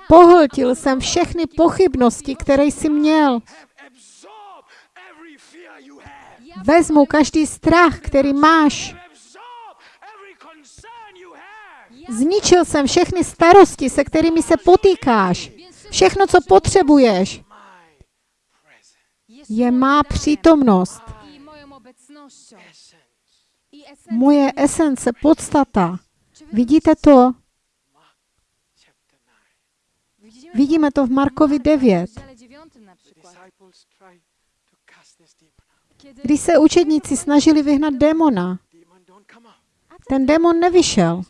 Pohltil jsem všechny pochybnosti, které jsi měl. Vezmu každý strach, který máš. Have absorbed every concern you have. ja Zničil jsem všechny starosti, se kterými se potýkáš. Všechno, co potřebuješ, je má přítomnost, moje esence, podstata. Vidíte to? Chapter 9. widzimy Vidíme to v Markovi 9. w rozdziale 9 na The przykład, disciples tried to cast this demon out. kiedy Když se učedníci snažili vyhnat démona, ten démon nevyšel.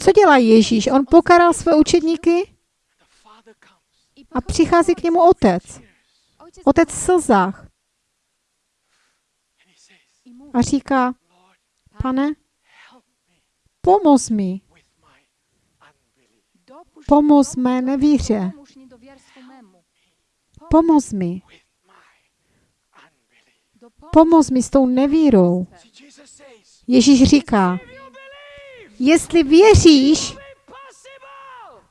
Co dělá Ježíš? On pokaral své učedníky a přichází k němu otec. Otec v slzách a říká, pane, pomoz mi, pomoz mé nevíře, pomoz mi, pomoz mi s tou nevírou. Ježíš říká, jestli věříš,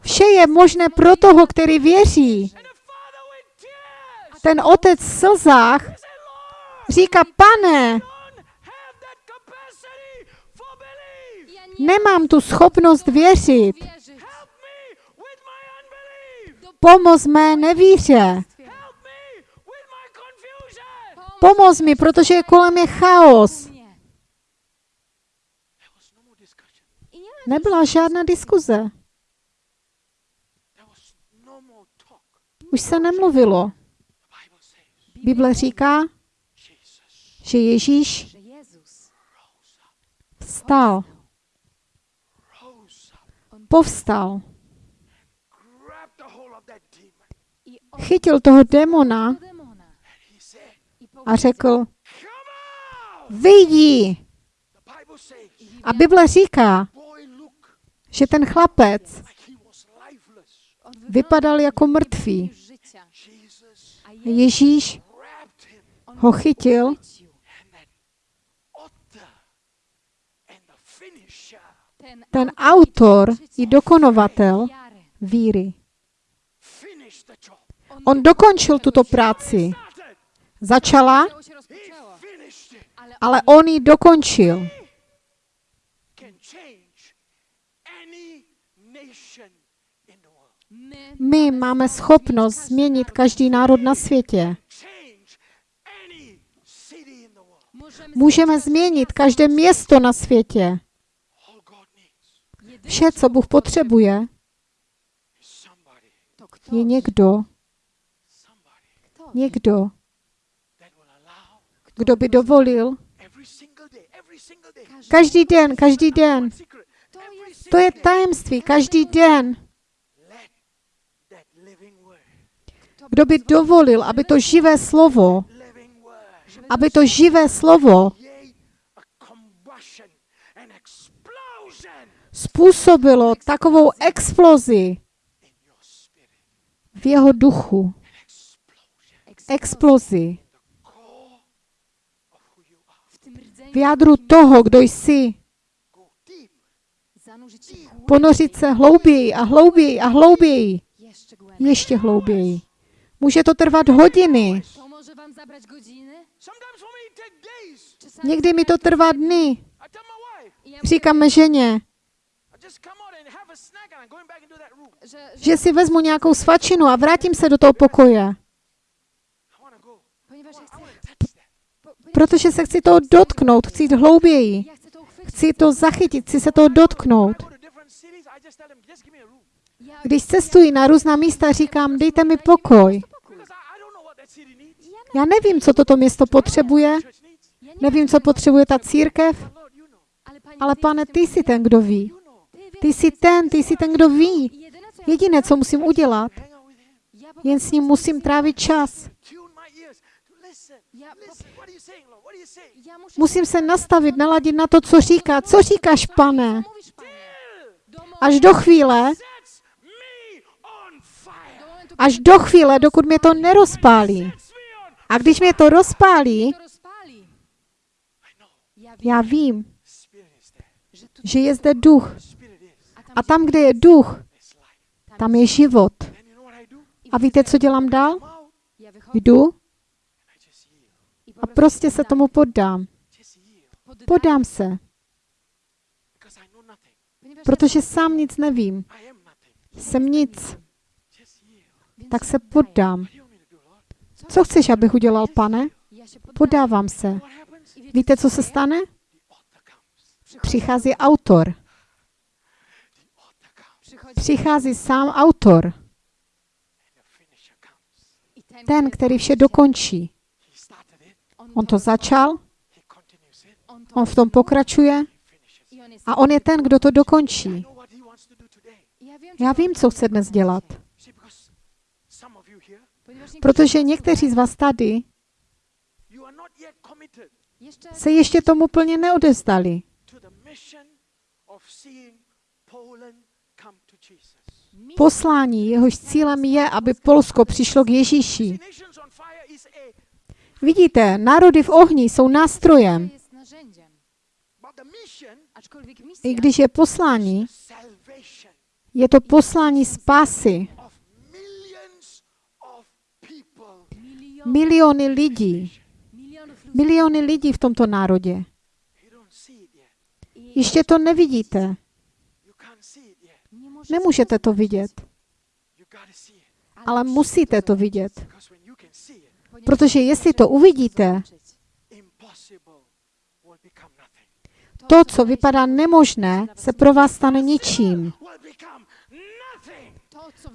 vše je možné pro toho, který věří. Ten otec v slzách říká, pane, nemám tu schopnost věřit. Pomoz mé nevíře. Pomoz mi, protože kolem je chaos. mnie. There was no more discussion. I nie ma Nebyla žádná diskuze. No. Už se nemluvilo. Bible říká, že Ježíš vstal, povstal, chytil toho démona demona a řekl, vyjdi. A Bible říká, že ten chlapec vypadal jako mrtvý. Ježíš ho chytil ten autor i dokonovatel víry. On dokončil tuto práci. Začala, ale on ji dokončil. Can change any nation in the world. My máme schopnost změnit každý národ na světě. Můžeme změnit každé město na světě. Vše, co Bůh potřebuje, je někdo, někdo, kdo by dovolil každý den, každý den. To je tajemství, každý den. Let that living word, Kdo by dovolil, aby to živé slovo, aby to živé slovo způsobilo takovou explozi v jeho duchu. Explozi v jádru toho, kdo jsi. Ponořit se hlouběji a hlouběji a hlouběji. Ještě hlouběji. Může to trvat hodiny. Někdy mi to trvá dny. Říkáme ženě, že si vezmu nějakou svačinu a vrátím se do toho pokoje. Protože se chci toho dotknout, chci jít hlouběji. Chci to zachytit, chci se toho dotknout. Když cestuji na různá místa, říkám, dejte mi pokoj. Já nevím, co toto město potřebuje, nevím, co potřebuje ta církev, ale, pane, ty jsi ten, kdo ví. Ty, jsi ten, ty jsi ten, kdo ví. Jediné, co musím udělat, jen s ním musím trávit čas. Musím se nastavit, naladit na to, co říká. Co říkáš, pane? Až do chvíle, Sets me on fire. do momentu, až do chvíle, dokud mě to nerozpálí. A když mě to rozpálí, já vím, že je zde duch. A tam, kde je duch, tam je život. A víte, co dělám dál? Jdu a prostě se tomu poddám. Podám se, protože sám nic nevím. Jsem nic, tak se poddám. Co chceš, abych udělal, pane? Podávám se. Víte, co se stane? Přichází autor. Přichází sám autor. Ten, který vše dokončí. On to začal, on v tom pokračuje a on je ten, kdo to dokončí. Já vím, co chce dnes dělat. dzisiaj. See, because some of you here, Ponieważ niektórzy Protože někteří z vás tady se ještě tomu plně neodevzdali. Jesus. Poslání, jehož cílem je, aby Polsko přišlo k Ježíši. Vidíte, národy v ohni jsou nástrojem, i když je poslání, je to poslání spásy. of millions of people. milion, Miliony lidí, miliony lidí v tomto národě. Ještě to nevidíte, nemůžete to vidět, ale musíte to vidět. Protože jestli to uvidíte, to, co vypadá nemožné, se pro vás stane ničím.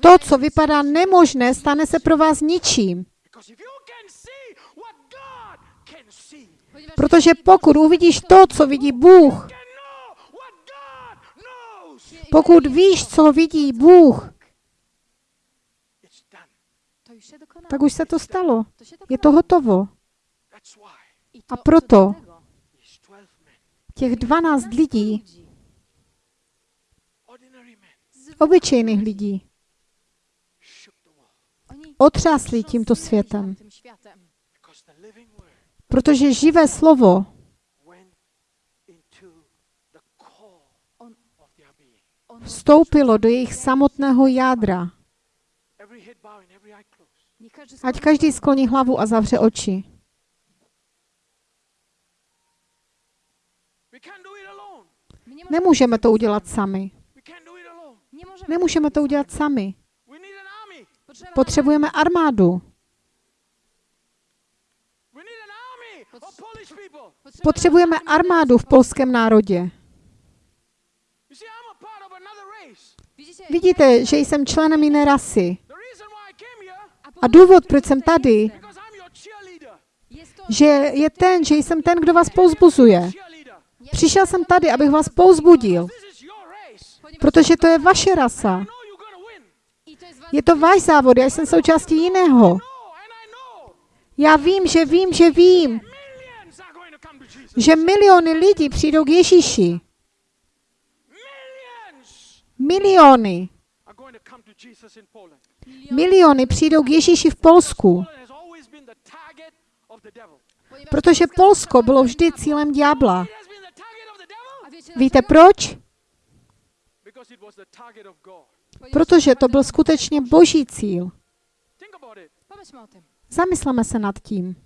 To, co vypadá nemožné, stane se pro vás ničím. Because if you can see what God can see, Ponieważ Protože pokud uvidíš to, co vidí Bůh, pokud víš, co vidí Bůh, tak už se to stalo. Je to hotovo. A to, proto co do tego, these 12 men, Těch 12 lidí, obyčejných lidí, otřásli tímto světem. tamtym światem. Because the living word Protože živé slovo vstoupilo do jejich samotného jádra. Ať každý skloní hlavu a zavře oči. Nemůžeme to udělat sami. Nemůžeme to udělat sami. Potřebujeme armádu. We need an army of Polish people. potrzeba Potřebujeme armádu v polském národě. Vidíte, že jsem členem jiné rasy. A důvod, proč jsem tady, že je ten, že jsem ten, kdo vás pouzbuzuje. Přišel jsem tady, abych vás pouzbudil, protože to je vaše rasa. Je to váš závod, já jsem součástí jiného. No, Já vím, že vím, že vím, millions are going to come to Jesus. Že miliony lidí přijdou k Ježíši. Miliony. Miliony přijdou k Ježíši v Polsku, protože Polsko bylo vždy cílem ďábla. Víte proč? Protože to byl skutečně boží cíl. Zamysleme se nad tím.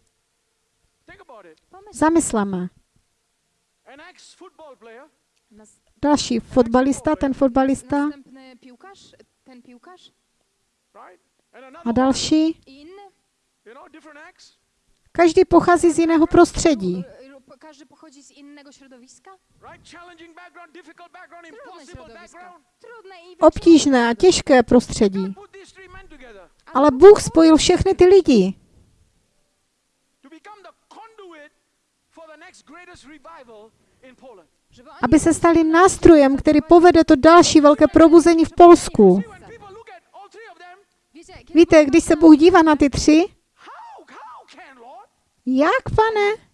Zamysleme. Další fotbalista, ten fotbalista. A další. Každý pochází z jiného prostředí. Każdy pochodzi z innego środowiska. Obtížné a těžké prostředí. Ale Bůh spojil všechny ty lidi, aby se stali nástrojem, který povede to další velké probuzení v Polsku. Víte, když se Bůh dívá na ty tři, jak, pane?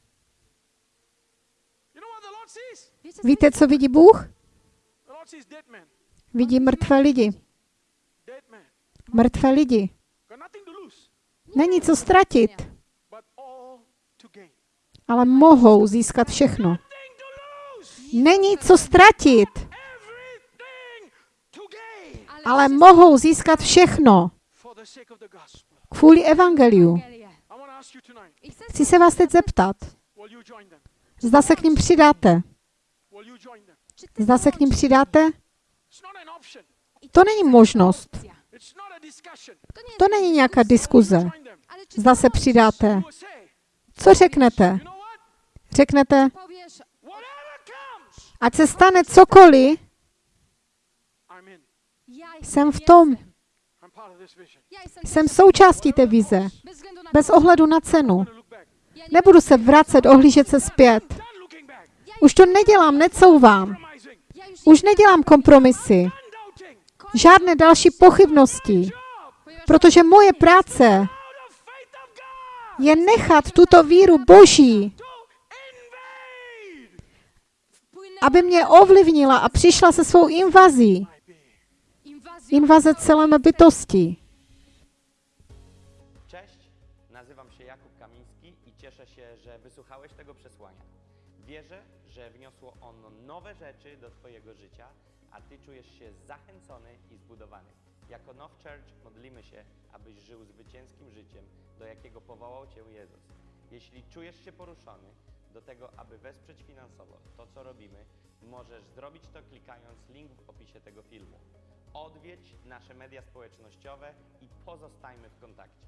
Víte, co vidí Bůh? Vidí mrtvé lidi. Mrtvé lidi. Není co ztratit, ale mohou získat všechno. Není co ztratit, ale mohou získat všechno kvůli evangeliu. Chci se vás teď zeptat, zda se k ním přidáte. Zda se k ním přidáte? To není možnost. To není nějaká diskuze. Zda se přidáte. Co řeknete? Řeknete, ať se stane cokoliv, Jsem v tom. Jsem součástí té vize, Bez ohledu na cenu. Nebudu se vracet, ohlížet se zpět. Už to nedělám, necouvám. Už nedělám kompromisy. Žádné další pochybnosti. Protože moje práce je nechat tuto víru Boží, aby mě ovlivnila a přišla se svou invazí. Invaze celé mé bytosti. Cześć, nazywam się Jakub Kamiński i cieszę się, że wysłuchałeś tego przesłania. Wierzę, że wniosło ono nowe rzeczy do Twojego życia, a Ty czujesz się zachęcony i zbudowany. Jako Now Church modlimy się, abyś żył zwycięskim życiem, do jakiego powołał Cię Jezus. Jeśli czujesz się poruszony do tego, aby wesprzeć finansowo to, co robimy, możesz zrobić to klikając link w opisie tego filmu. Odwiedź nasze media społecznościowe i pozostajmy w kontakcie.